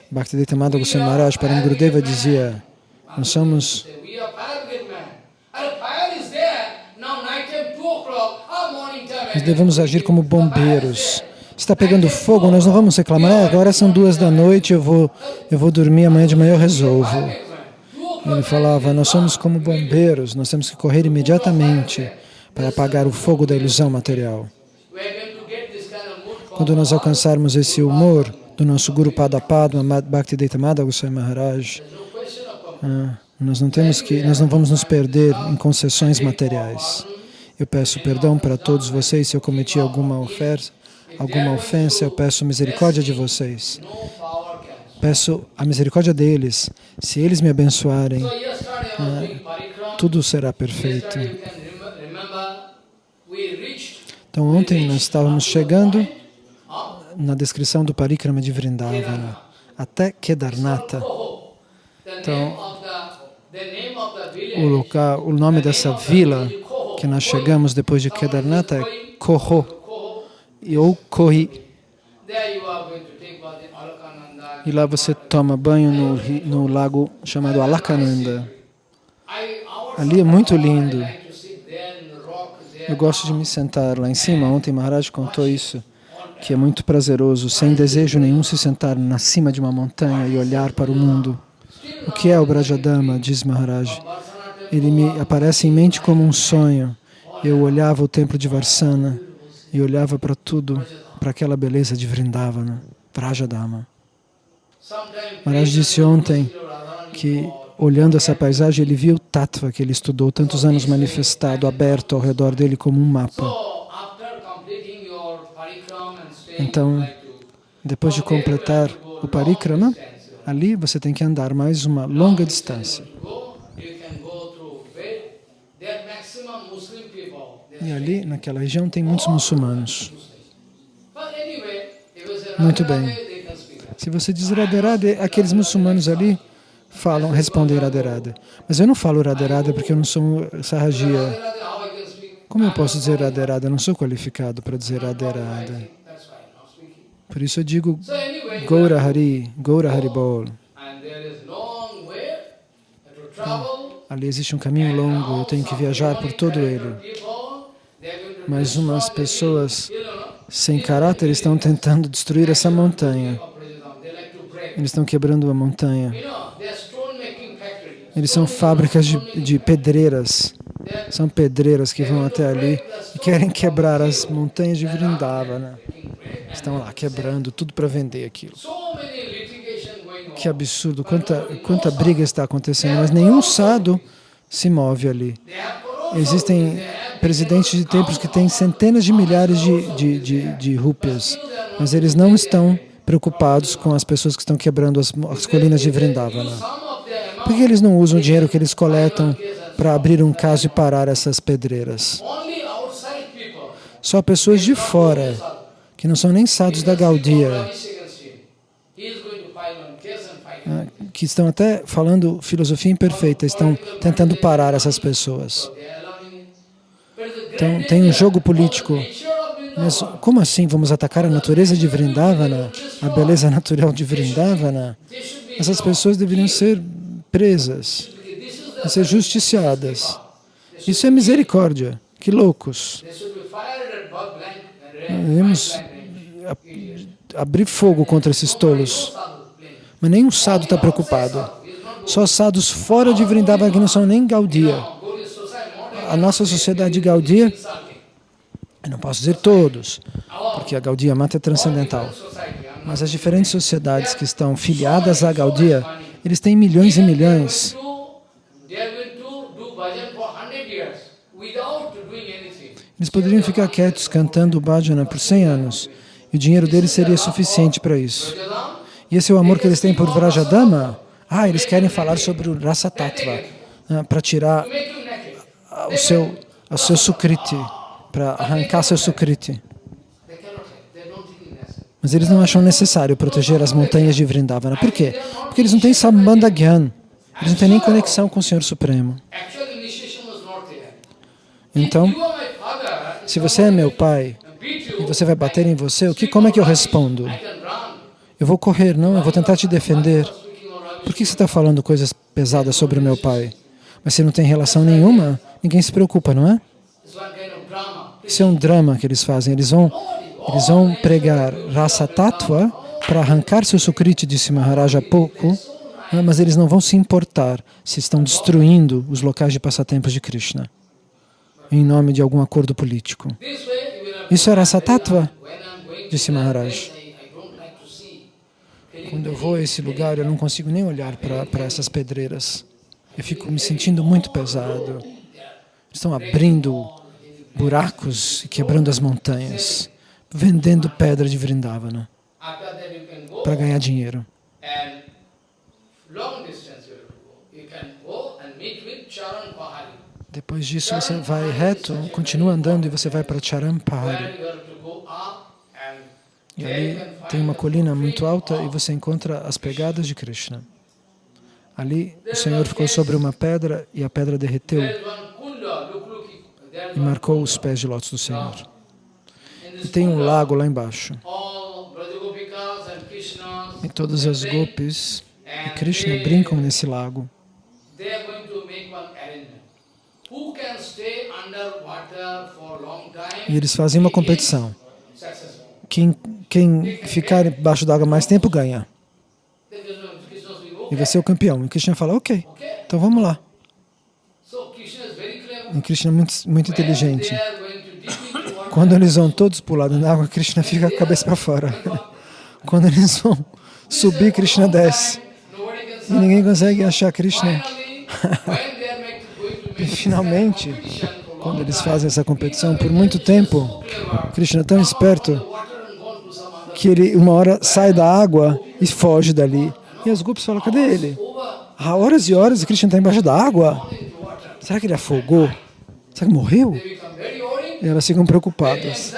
Bhakti Deita Madha Goswami Maharaj, Param Gurudeva dizia, nós somos, nós devemos agir como bombeiros. Está pegando fogo, nós não vamos reclamar, ah, agora são duas da noite, eu vou, eu vou dormir, amanhã de manhã eu resolvo. Ele falava, nós somos como bombeiros, nós temos que correr imediatamente para apagar o fogo da ilusão material. Quando nós alcançarmos esse humor do nosso Guru Pada Padma Bhaktivedanta Madha Goswami Maharaj, ah, nós não temos que, nós não vamos nos perder em concessões materiais. Eu peço perdão para todos vocês se eu cometi alguma ofensa, alguma ofensa, eu peço misericórdia de vocês. Peço a misericórdia deles. Se eles me abençoarem, parikrama. tudo será perfeito. Então ontem nós estávamos chegando na descrição do Parikrama de Vrindavana, até Kedarnatha. Então. O, local, o nome dessa vila que nós chegamos depois de Kedarnatha é Koho, ou Kohi. E lá você toma banho no, no lago chamado Alakananda. Ali é muito lindo. Eu gosto de me sentar lá em cima. Ontem Maharaj contou isso, que é muito prazeroso, sem desejo nenhum, se sentar na cima de uma montanha e olhar para o mundo. O que é o Brajadama, diz Maharaj? Ele me aparece em mente como um sonho. Eu olhava o templo de Varsana e olhava para tudo, para aquela beleza de Vrindavana. Sometime Maharaj disse ontem que, olhando essa paisagem, ele viu o Tattva que ele estudou tantos anos manifestado, aberto ao redor dele como um mapa. Então, depois de completar o Parikrama, ali você tem que andar mais uma longa distância. E ali, naquela região, tem muitos muçulmanos. Muito bem. Se você diz Radharada, aqueles muçulmanos ali falam, respondem Radharada. Mas eu não falo Radharada porque eu não sou speak? Como eu posso dizer Radharada? Eu não sou qualificado para dizer Radharada. Por isso eu digo Goura Hari, Goura Haribol. and Ali existe um caminho longo, eu tenho que viajar por todo ele. Mas umas pessoas sem caráter estão tentando destruir essa montanha. Eles estão quebrando a montanha. Eles são fábricas de, de pedreiras. São pedreiras que vão até ali e querem quebrar as montanhas de Vrindavana. Estão lá quebrando tudo para vender aquilo. Que absurdo, quanta, quanta briga está acontecendo, mas nenhum sado se move ali. Existem presidentes de templos que têm centenas de milhares de, de, de, de rúpias, mas eles não estão preocupados com as pessoas que estão quebrando as, as colinas de Vrindavana. Por que eles não usam o dinheiro que eles coletam para abrir um caso e parar essas pedreiras? Só pessoas de fora, que não são nem sadhus da Gaudia, né, que estão até falando filosofia imperfeita, estão tentando parar essas pessoas. Então, tem um jogo político. Mas como assim vamos atacar a natureza de Vrindavana, a beleza natural de Vrindavana? Essas pessoas deveriam ser presas, ser justiciadas. Isso é misericórdia. Que loucos. Devemos abrir fogo contra esses tolos. Mas nenhum sado está preocupado. Só sados fora de Vrindavana que não são nem Gaudia. A nossa sociedade Gaudia, eu não posso dizer todos, porque a Gaudia Mata é transcendental, mas as diferentes sociedades que estão filiadas à Gaudia, eles têm milhões e milhões. Eles poderiam ficar quietos cantando bhajana por 100 anos e o dinheiro deles seria suficiente para isso. E esse é o amor que eles têm por Vrajadama? Ah, eles querem falar sobre o Rasa Tattva, né, para tirar o seu, o seu sukriti, para arrancar seu sukriti. Mas eles não acham necessário proteger as montanhas de Vrindavana. Por quê? Porque eles não têm Sambandha Gyan. Eles não têm nem conexão com o Senhor Supremo. Então, se você é meu pai e você vai bater em você, o que, como é que eu respondo? Eu vou correr, não, eu vou tentar te defender. Por que você está falando coisas pesadas sobre o meu pai? Mas se não tem relação nenhuma, ninguém se preocupa, não é? Isso é um drama que eles fazem. Eles vão, eles vão pregar raça tattva para arrancar seu sukriti, disse Maharaja há pouco, né? mas eles não vão se importar se estão destruindo os locais de passatempos de Krishna em nome de algum acordo político. Isso é raça tattva, disse Maharaj. Quando eu vou a esse lugar, eu não consigo nem olhar para essas pedreiras. Eu fico me sentindo muito pesado. Estão abrindo buracos e quebrando as montanhas, vendendo pedra de Vrindavana para ganhar dinheiro. Depois disso, você vai reto, continua andando e você vai para Charampahari. E ali tem uma colina muito alta e você encontra as pegadas de Krishna. Ali o Senhor ficou sobre uma pedra e a pedra derreteu e marcou os pés de lótus do Senhor. E tem um lago lá embaixo. E todas as gopis e Krishna brincam nesse lago. E eles fazem uma competição. Quem, quem ficar embaixo d'água mais tempo ganha. E vai ser o campeão. E Krishna fala, ok, então vamos lá. E Krishna muito, muito inteligente. Quando eles vão todos pular na água, Krishna fica a cabeça para fora. Quando eles vão subir, Krishna desce. E ninguém consegue achar Krishna. e finalmente, quando eles fazem essa competição, por muito tempo, Krishna é tão esperto que ele uma hora sai da água e foge dali. E as gopis falam, cadê ele? Há horas e horas e Krishna está embaixo da água. Será que ele afogou? Será que morreu? E elas ficam preocupadas.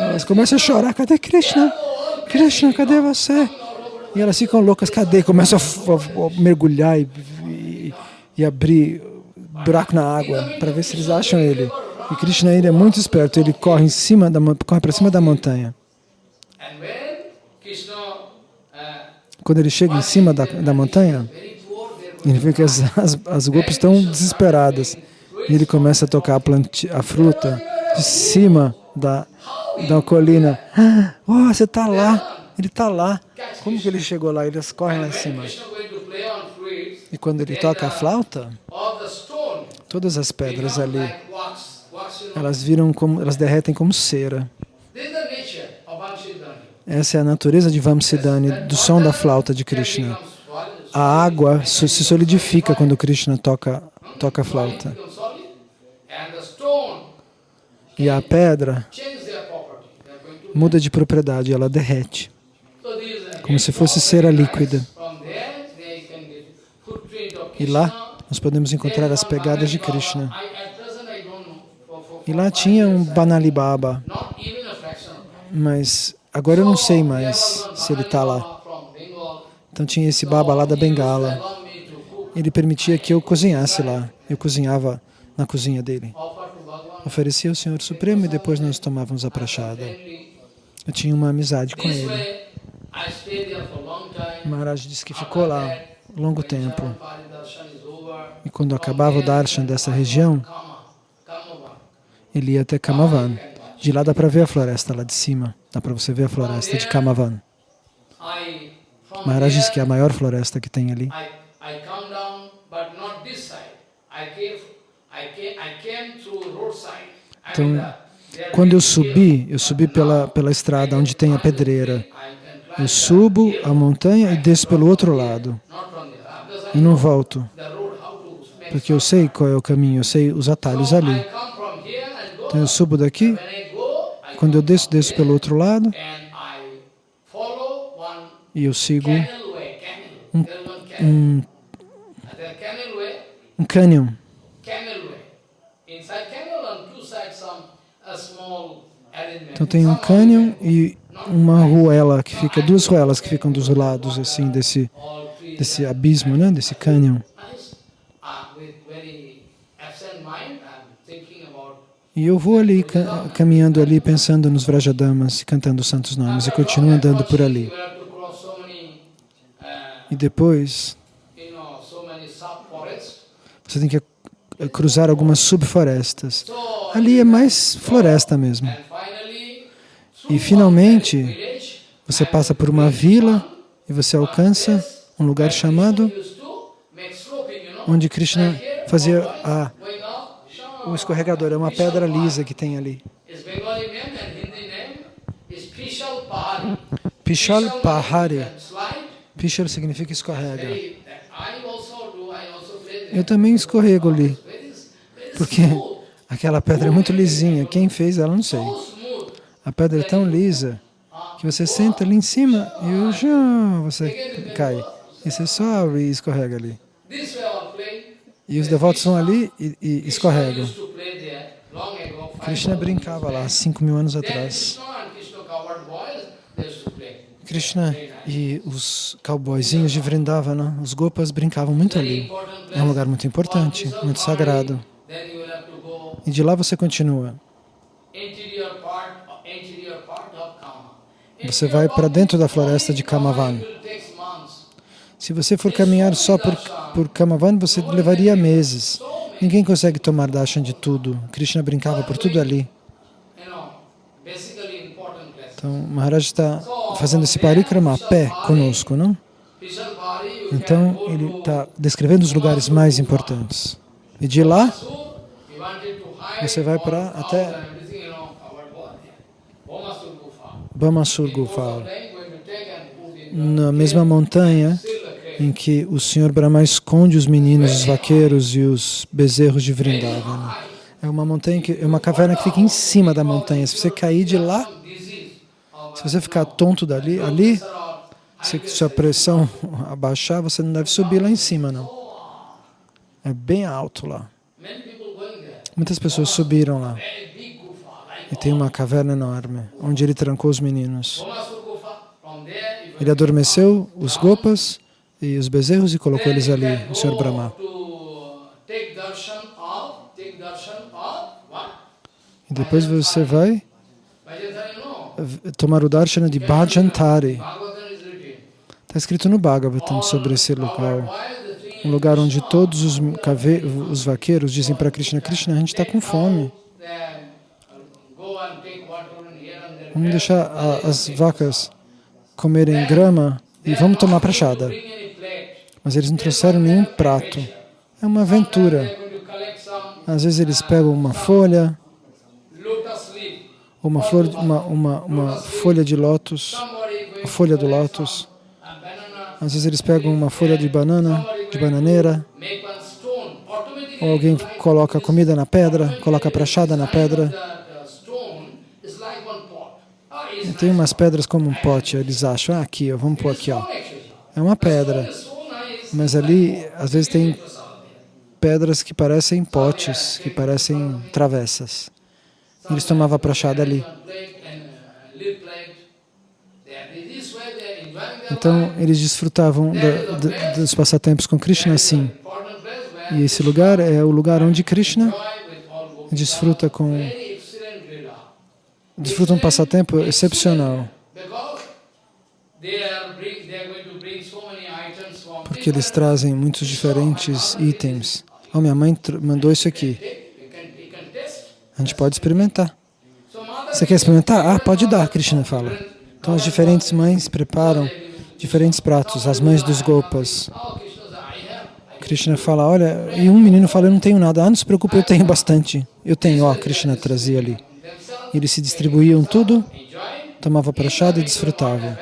Elas começam a chorar, cadê Krishna? Krishna, cadê você? E elas ficam loucas, cadê? Começam a, mergulhar e, e, e abrir buraco na água para ver se eles acham ele. E Krishna ele é muito esperto, ele corre em cima da corre para cima da montanha. quando ele chega em cima da, da montanha, ele vê que as, as, as estão desesperadas. E ele começa a tocar a, a fruta de cima da, da colina. Ah, oh, você está lá, ele está lá. Como que ele chegou lá? Eles correm lá em cima. E quando ele toca a flauta, todas as pedras ali, elas viram como, elas derretem como cera. Essa é a natureza de Vamsidani, do som da flauta de Krishna. A água se solidifica quando Krishna toca, toca a flauta. E a pedra muda de propriedade, ela derrete, como se fosse cera líquida. E lá nós podemos encontrar as pegadas de Krishna. E lá tinha um Banali Baba, mas agora eu não sei mais se ele está lá. Então tinha esse Baba lá da Bengala. Ele permitia que eu cozinhasse lá. Eu cozinhava na cozinha dele. Oferecia ao Senhor Supremo e depois nós tomávamos a prachada. Eu tinha uma amizade com ele. Maharaj disse que ficou lá longo tempo. E quando acabava o darshan dessa região, ele ia até Kamavan. De lá dá para ver a floresta lá de cima. Dá para você ver a floresta de Kamavan. Maharaj diz que é a maior floresta que tem ali. Então, quando eu subi, eu subi pela, pela estrada onde tem a pedreira. Eu subo a montanha e desço pelo outro lado. E não volto. Porque eu sei qual é o caminho, eu sei os atalhos ali. Então eu subo daqui, quando eu desço, desço pelo outro lado e eu sigo um, um, um canyon. Então tem um canyon e uma ruela que fica, duas ruelas que ficam dos lados assim desse desse abismo, né, desse canyon. E eu vou ali, caminhando ali, pensando nos Vrajadamas, cantando os santos nomes, e continuo andando por ali. E depois, você tem que cruzar algumas subflorestas. Ali é mais floresta mesmo. E finalmente, você passa por uma vila e você alcança um lugar chamado onde Krishna fazia a o escorregador, é uma pedra lisa que tem ali. Pishal Pahari. Pishal significa escorrega. Eu também escorrego ali, porque aquela pedra é muito lisinha. Quem fez ela, não sei. A pedra é tão lisa que você senta ali em cima e já você cai. E você sobe e escorrega ali. E os devotos vão ali e, e escorregam. Krishna brincava lá, cinco mil anos atrás. Krishna e os cowboyzinhos de Vrindavana, os gopas brincavam muito ali. É um lugar muito importante, muito sagrado. E de lá você continua. Você vai para dentro da floresta de Kamavan. Se você for caminhar só por, por Kamavan, você levaria meses. Ninguém consegue tomar darshan de tudo. Krishna brincava por tudo ali. Então, Maharaj está fazendo esse parikrama a pé conosco, não? Então, ele está descrevendo os lugares mais importantes. E de lá, você vai para até Bamasur Gufa, na mesma montanha em que o Senhor Brahma esconde os meninos, os vaqueiros e os bezerros de Vrindavana. É uma montanha que é uma caverna que fica em cima da montanha. Se você cair de lá, se você ficar tonto dali, ali, se sua pressão abaixar, você não deve subir lá em cima, não. É bem alto lá. Muitas pessoas subiram lá. E tem uma caverna enorme, onde ele trancou os meninos. Ele adormeceu os gopas e os bezerros e colocou eles ali, o Senhor Brahma. E depois você vai tomar o darshana de Bhajantari. Está escrito no Bhagavatam sobre esse lugar. Um lugar onde todos os, cave, os vaqueiros dizem para Krishna, Krishna, a gente está com fome. Vamos deixar a, as vacas comerem grama e vamos tomar prachada. Mas eles não trouxeram nenhum prato. É uma aventura. Às vezes eles pegam uma folha, uma, flor, uma, uma, uma folha de lótus, a folha do lótus. Às vezes eles pegam uma folha de banana, de bananeira, ou alguém coloca comida na pedra, coloca prachada na pedra. E tem umas pedras como um pote, eles acham, ah, aqui, ó, vamos pôr aqui, ó. É uma pedra, mas ali, às vezes, tem pedras que parecem potes, que parecem travessas. Eles tomavam prachada ali. Então, eles desfrutavam da, da, dos passatempos com Krishna assim. E esse lugar é o lugar onde Krishna desfruta com desfruta um passatempo excepcional. Porque eles trazem muitos diferentes itens. Oh, minha mãe mandou isso aqui. A gente pode experimentar. Você quer experimentar? Ah, pode dar, Krishna fala. Então as diferentes mães preparam diferentes pratos, as mães dos Gopas. Krishna fala, olha, e um menino fala, eu não tenho nada. Ah, não se preocupe, eu tenho bastante. Eu tenho, ó, Krishna trazia ali. Eles se distribuíam tudo, tomava prachada e desfrutavam.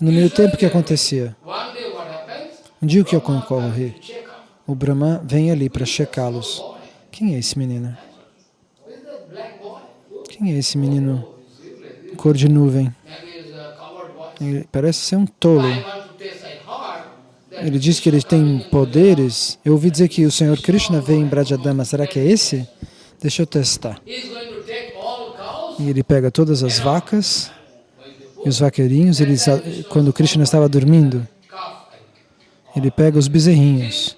No meio tempo, o que acontecia? Um dia o que ocorre? O Brahma vem ali para checá-los. Quem é esse menino? Quem é esse menino? Cor de nuvem. Ele parece ser um tolo. Ele diz que ele tem poderes. Eu ouvi dizer que o Senhor Krishna veio em Brajadama. Será que é esse? Deixa eu testar. E ele pega todas as vacas e os vaqueirinhos. Eles, quando Krishna estava dormindo, ele pega os bezerrinhos.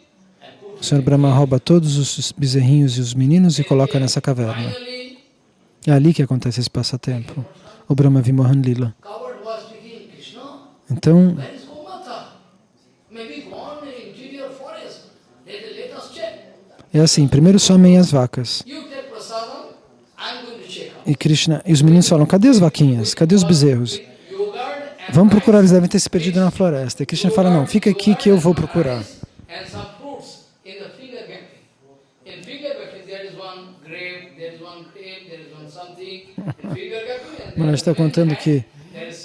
O Senhor Brahma rouba todos os bezerrinhos e os meninos e coloca nessa caverna. É ali que acontece esse passatempo. O Brahma Vimohan Lila. Então, é assim, primeiro somem as vacas. E Krishna, e os meninos falam, cadê as vaquinhas? Cadê os bezerros? Vamos procurar, eles devem ter se perdido na floresta. E Krishna fala, não, fica aqui que eu vou procurar. Mas está contando que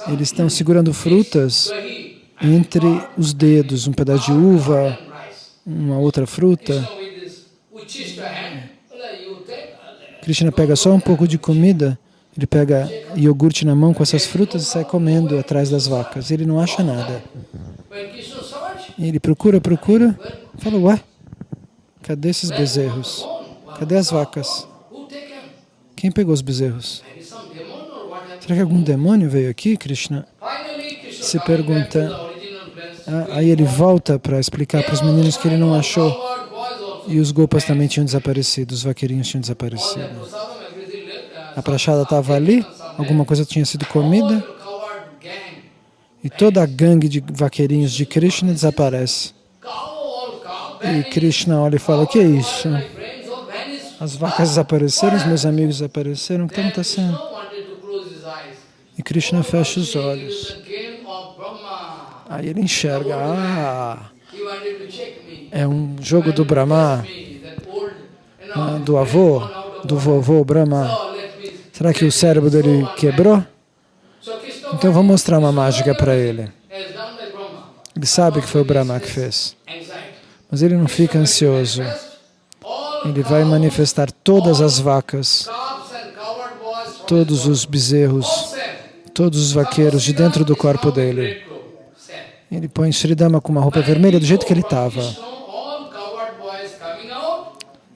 eles estão segurando frutas entre os dedos, um pedaço de uva, uma outra fruta. Krishna pega só um pouco de comida, ele pega iogurte na mão com essas frutas e sai comendo atrás das vacas. Ele não acha nada. Ele procura, procura, fala, ué, cadê esses bezerros? Cadê as vacas? Quem pegou os bezerros? Será que algum demônio veio aqui, Krishna? Se pergunta. Ah, aí ele volta para explicar para os meninos que ele não achou. E os gopas também tinham desaparecido, os vaqueirinhos tinham desaparecido. A prachada estava ali, alguma coisa tinha sido comida. E toda a gangue de vaqueirinhos de Krishna desaparece. E Krishna olha e fala, o que é isso? As vacas desapareceram, os meus amigos desapareceram, o que está acontecendo? E Krishna fecha os olhos. Aí ele enxerga, ah, é um jogo do Brahma, ah, do avô, do vovô Brahma. Será que o cérebro dele quebrou? Então eu vou mostrar uma mágica para ele. Ele sabe que foi o Brahma que fez. Mas ele não fica ansioso. Ele vai manifestar todas as vacas, todos os bezerros, todos os vaqueiros de dentro do corpo dele. Ele põe Sridama com uma roupa vermelha do jeito que ele estava.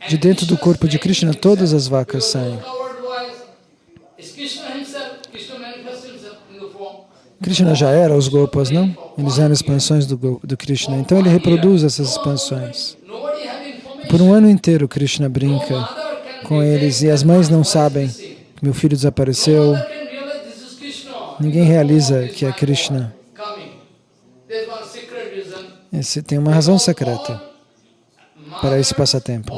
De dentro do corpo de Krishna, todas as vacas saem. Krishna já era os Gopas, não? Eles eram expansões do, do Krishna. Então ele reproduz essas expansões. Por um ano inteiro Krishna brinca com eles e as mães não sabem que meu filho desapareceu. Ninguém realiza que é Krishna. Esse tem uma razão secreta para esse passatempo.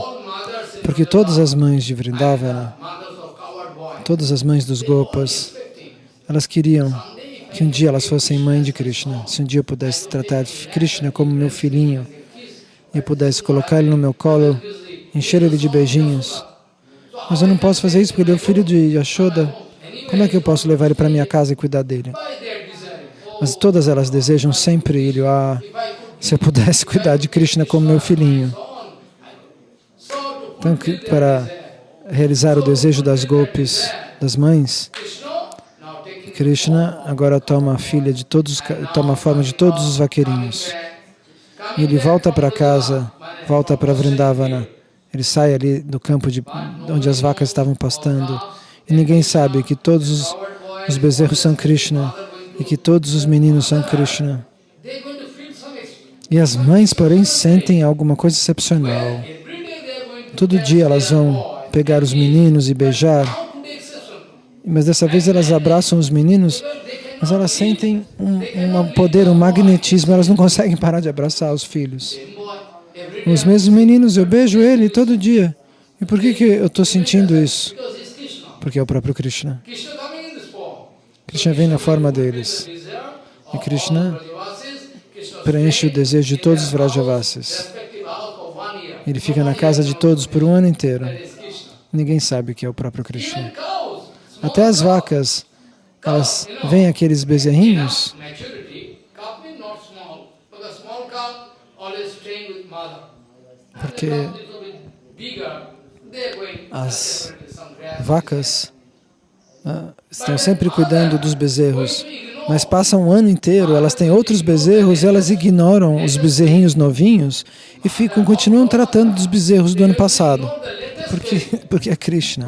Porque todas as mães de Vrindavana, todas as mães dos Gopas, elas queriam que um dia elas fossem mãe de Krishna. Se um dia eu pudesse tratar Krishna como meu filhinho e pudesse colocar ele no meu colo, encher ele de beijinhos. Mas eu não posso fazer isso porque ele é o filho de Yashoda. Como é que eu posso levar ele para minha casa e cuidar dele? Mas todas elas desejam sempre ele. Ah, se eu pudesse cuidar de Krishna como meu filhinho. Então, para realizar o desejo das golpes das mães, Krishna agora toma a filha de todos, toma a forma de todos os vaqueirinhos. Ele volta para casa, volta para Vrindavana. Ele sai ali do campo de, onde as vacas estavam pastando. E ninguém sabe que todos os, os bezerros são Krishna e que todos os meninos são Krishna. E as mães, porém, sentem alguma coisa excepcional. Todo dia elas vão pegar os meninos e beijar, mas dessa vez elas abraçam os meninos, mas elas sentem um, um poder, um magnetismo, elas não conseguem parar de abraçar os filhos. Os mesmos meninos, eu beijo ele todo dia. E por que, que eu estou sentindo isso? Porque é o próprio Krishna. Krishna vem na forma deles. E Krishna preenche o desejo de todos os Vrajavasis. Ele fica na casa de todos por um ano inteiro. Ninguém sabe que é o próprio Krishna. Até as vacas, elas veem aqueles bezerrinhos porque as vacas ah, estão sempre cuidando dos bezerros, mas passam um ano inteiro, elas têm outros bezerros, elas ignoram os bezerrinhos novinhos e ficam, continuam tratando dos bezerros do ano passado, porque, porque é Krishna.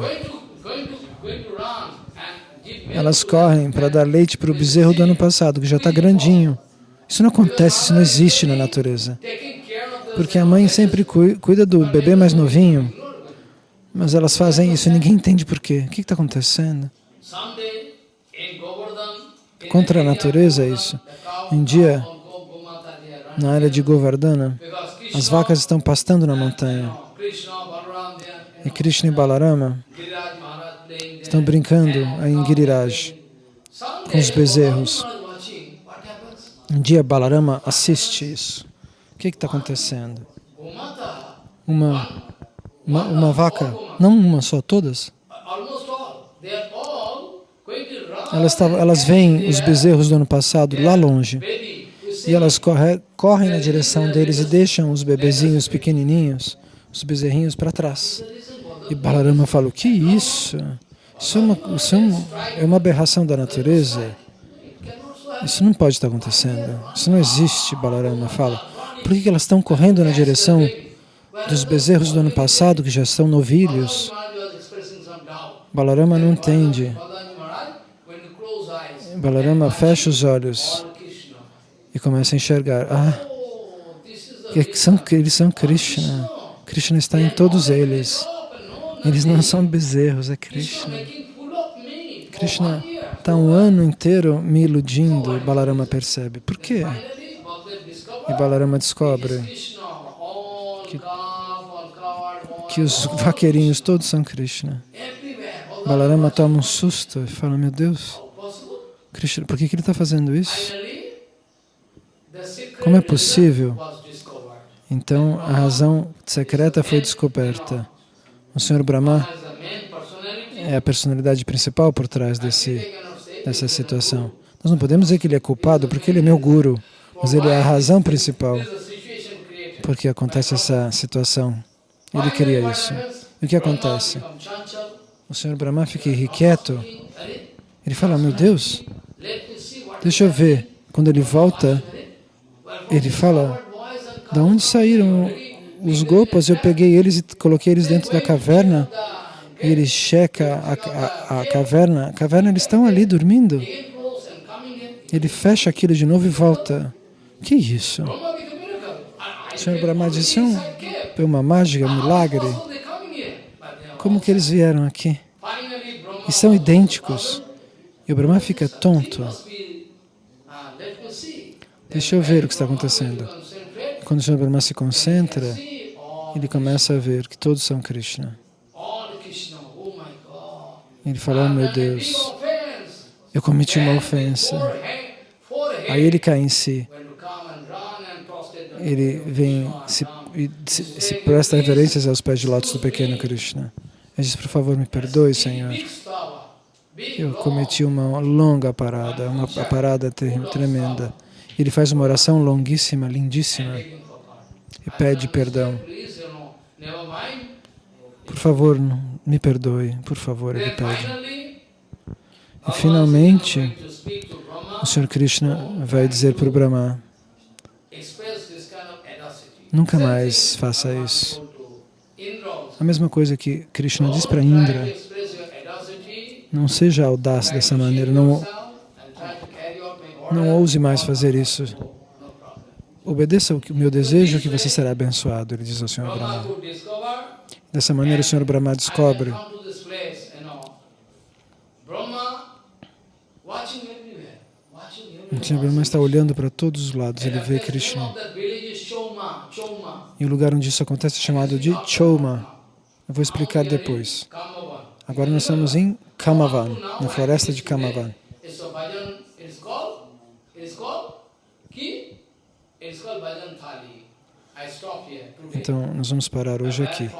Elas correm para dar leite para o bezerro do ano passado, que já está grandinho. Isso não acontece, isso não existe na natureza. Porque a mãe sempre cuida do bebê mais novinho, mas elas fazem isso e ninguém entende por quê. O que está acontecendo? Contra a natureza é isso. Um dia, na área de Govardhana, as vacas estão pastando na montanha. E Krishna e Balarama estão brincando em Giriraj com os bezerros. Um dia Balarama assiste isso. O que está acontecendo? Uma, uma, uma vaca, não uma só, todas? Elas, tavam, elas veem os bezerros do ano passado lá longe e elas corre, correm na direção deles e deixam os bebezinhos pequenininhos, os bezerrinhos, para trás. E Balarama fala, o que é isso? Isso, é uma, isso é, uma, é uma aberração da natureza. Isso não pode estar acontecendo. Isso não existe, Balarama fala. Por que elas estão correndo na direção dos bezerros do ano passado, que já são novilhos? Balarama não entende. Balarama fecha os olhos e começa a enxergar. Ah, eles são Krishna. Krishna está em todos eles. Eles não são bezerros, é Krishna. Krishna está um ano inteiro me iludindo, Balarama percebe. Por quê? E Balarama descobre que, que os vaqueirinhos todos são Krishna. Balarama toma um susto e fala, meu Deus, Krishna, por que, que ele está fazendo isso? Como é possível? Então, a razão secreta foi descoberta. O Senhor Brahma é a personalidade principal por trás desse, dessa situação. Nós não podemos dizer que ele é culpado porque ele é meu guru, mas ele é a razão principal porque acontece essa situação. Ele cria isso. E o que acontece? O Senhor Brahma fica irrequieto. Ele fala, meu Deus, deixa eu ver. Quando ele volta, ele fala, da onde saíram os gopas? Eu peguei eles e coloquei eles dentro da caverna. E ele checa a, a, a caverna. A caverna, eles estão ali dormindo. Ele fecha aquilo de novo e volta. Que isso? O Senhor Brahma disse, é uma mágica, um milagre. Como que eles vieram aqui? E são idênticos. E o Brahma fica tonto. Deixa eu ver o que está acontecendo. quando o Sr. Brahma se concentra, ele começa a ver que todos são Krishna. Ele fala, oh meu Deus, eu cometi uma ofensa. Aí ele cai em si. Ele vem se, se, se presta reverências aos pés de lótus do pequeno Krishna. Ele diz, por favor, me perdoe, Senhor. Eu cometi uma longa parada, uma parada tremenda. Ele faz uma oração longuíssima, lindíssima, e pede perdão. Please, you know, never mind. Por favor, me perdoe, por favor, ele pede. E finalmente, o Sr. Krishna vai dizer para o Brahma, nunca mais faça isso. A mesma coisa que Krishna diz para Indra, não seja audaz dessa maneira, não, não ouse mais fazer isso. Obedeça o meu desejo que você será abençoado, ele diz ao Sr. Brahma Dessa maneira, o Sr. Brahma descobre o. Sr. Brahma está olhando para todos os lados, ele vê Krishna. E o lugar onde isso acontece é chamado de Choma. Eu vou explicar depois. Agora nós estamos em Kamavan, na floresta de Kamavan. Bhajan, thali. Então, nós vamos parar hoje aqui.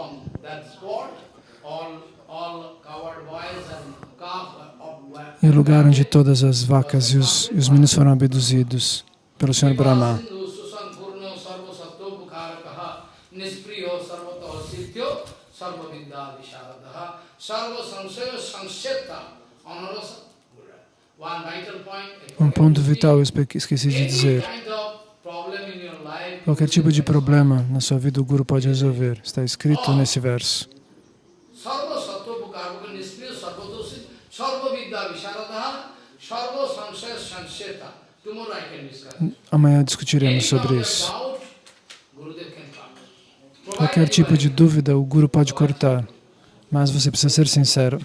E o lugar onde todas as vacas e os, e os meninos foram abduzidos pelo Sr. Brahma. Um ponto to vital eu esqueci de dizer. Qualquer tipo de problema na sua vida o Guru pode resolver. Está escrito nesse verso. Amanhã discutiremos sobre isso. Qualquer tipo de dúvida o Guru pode cortar, mas você precisa ser sincero.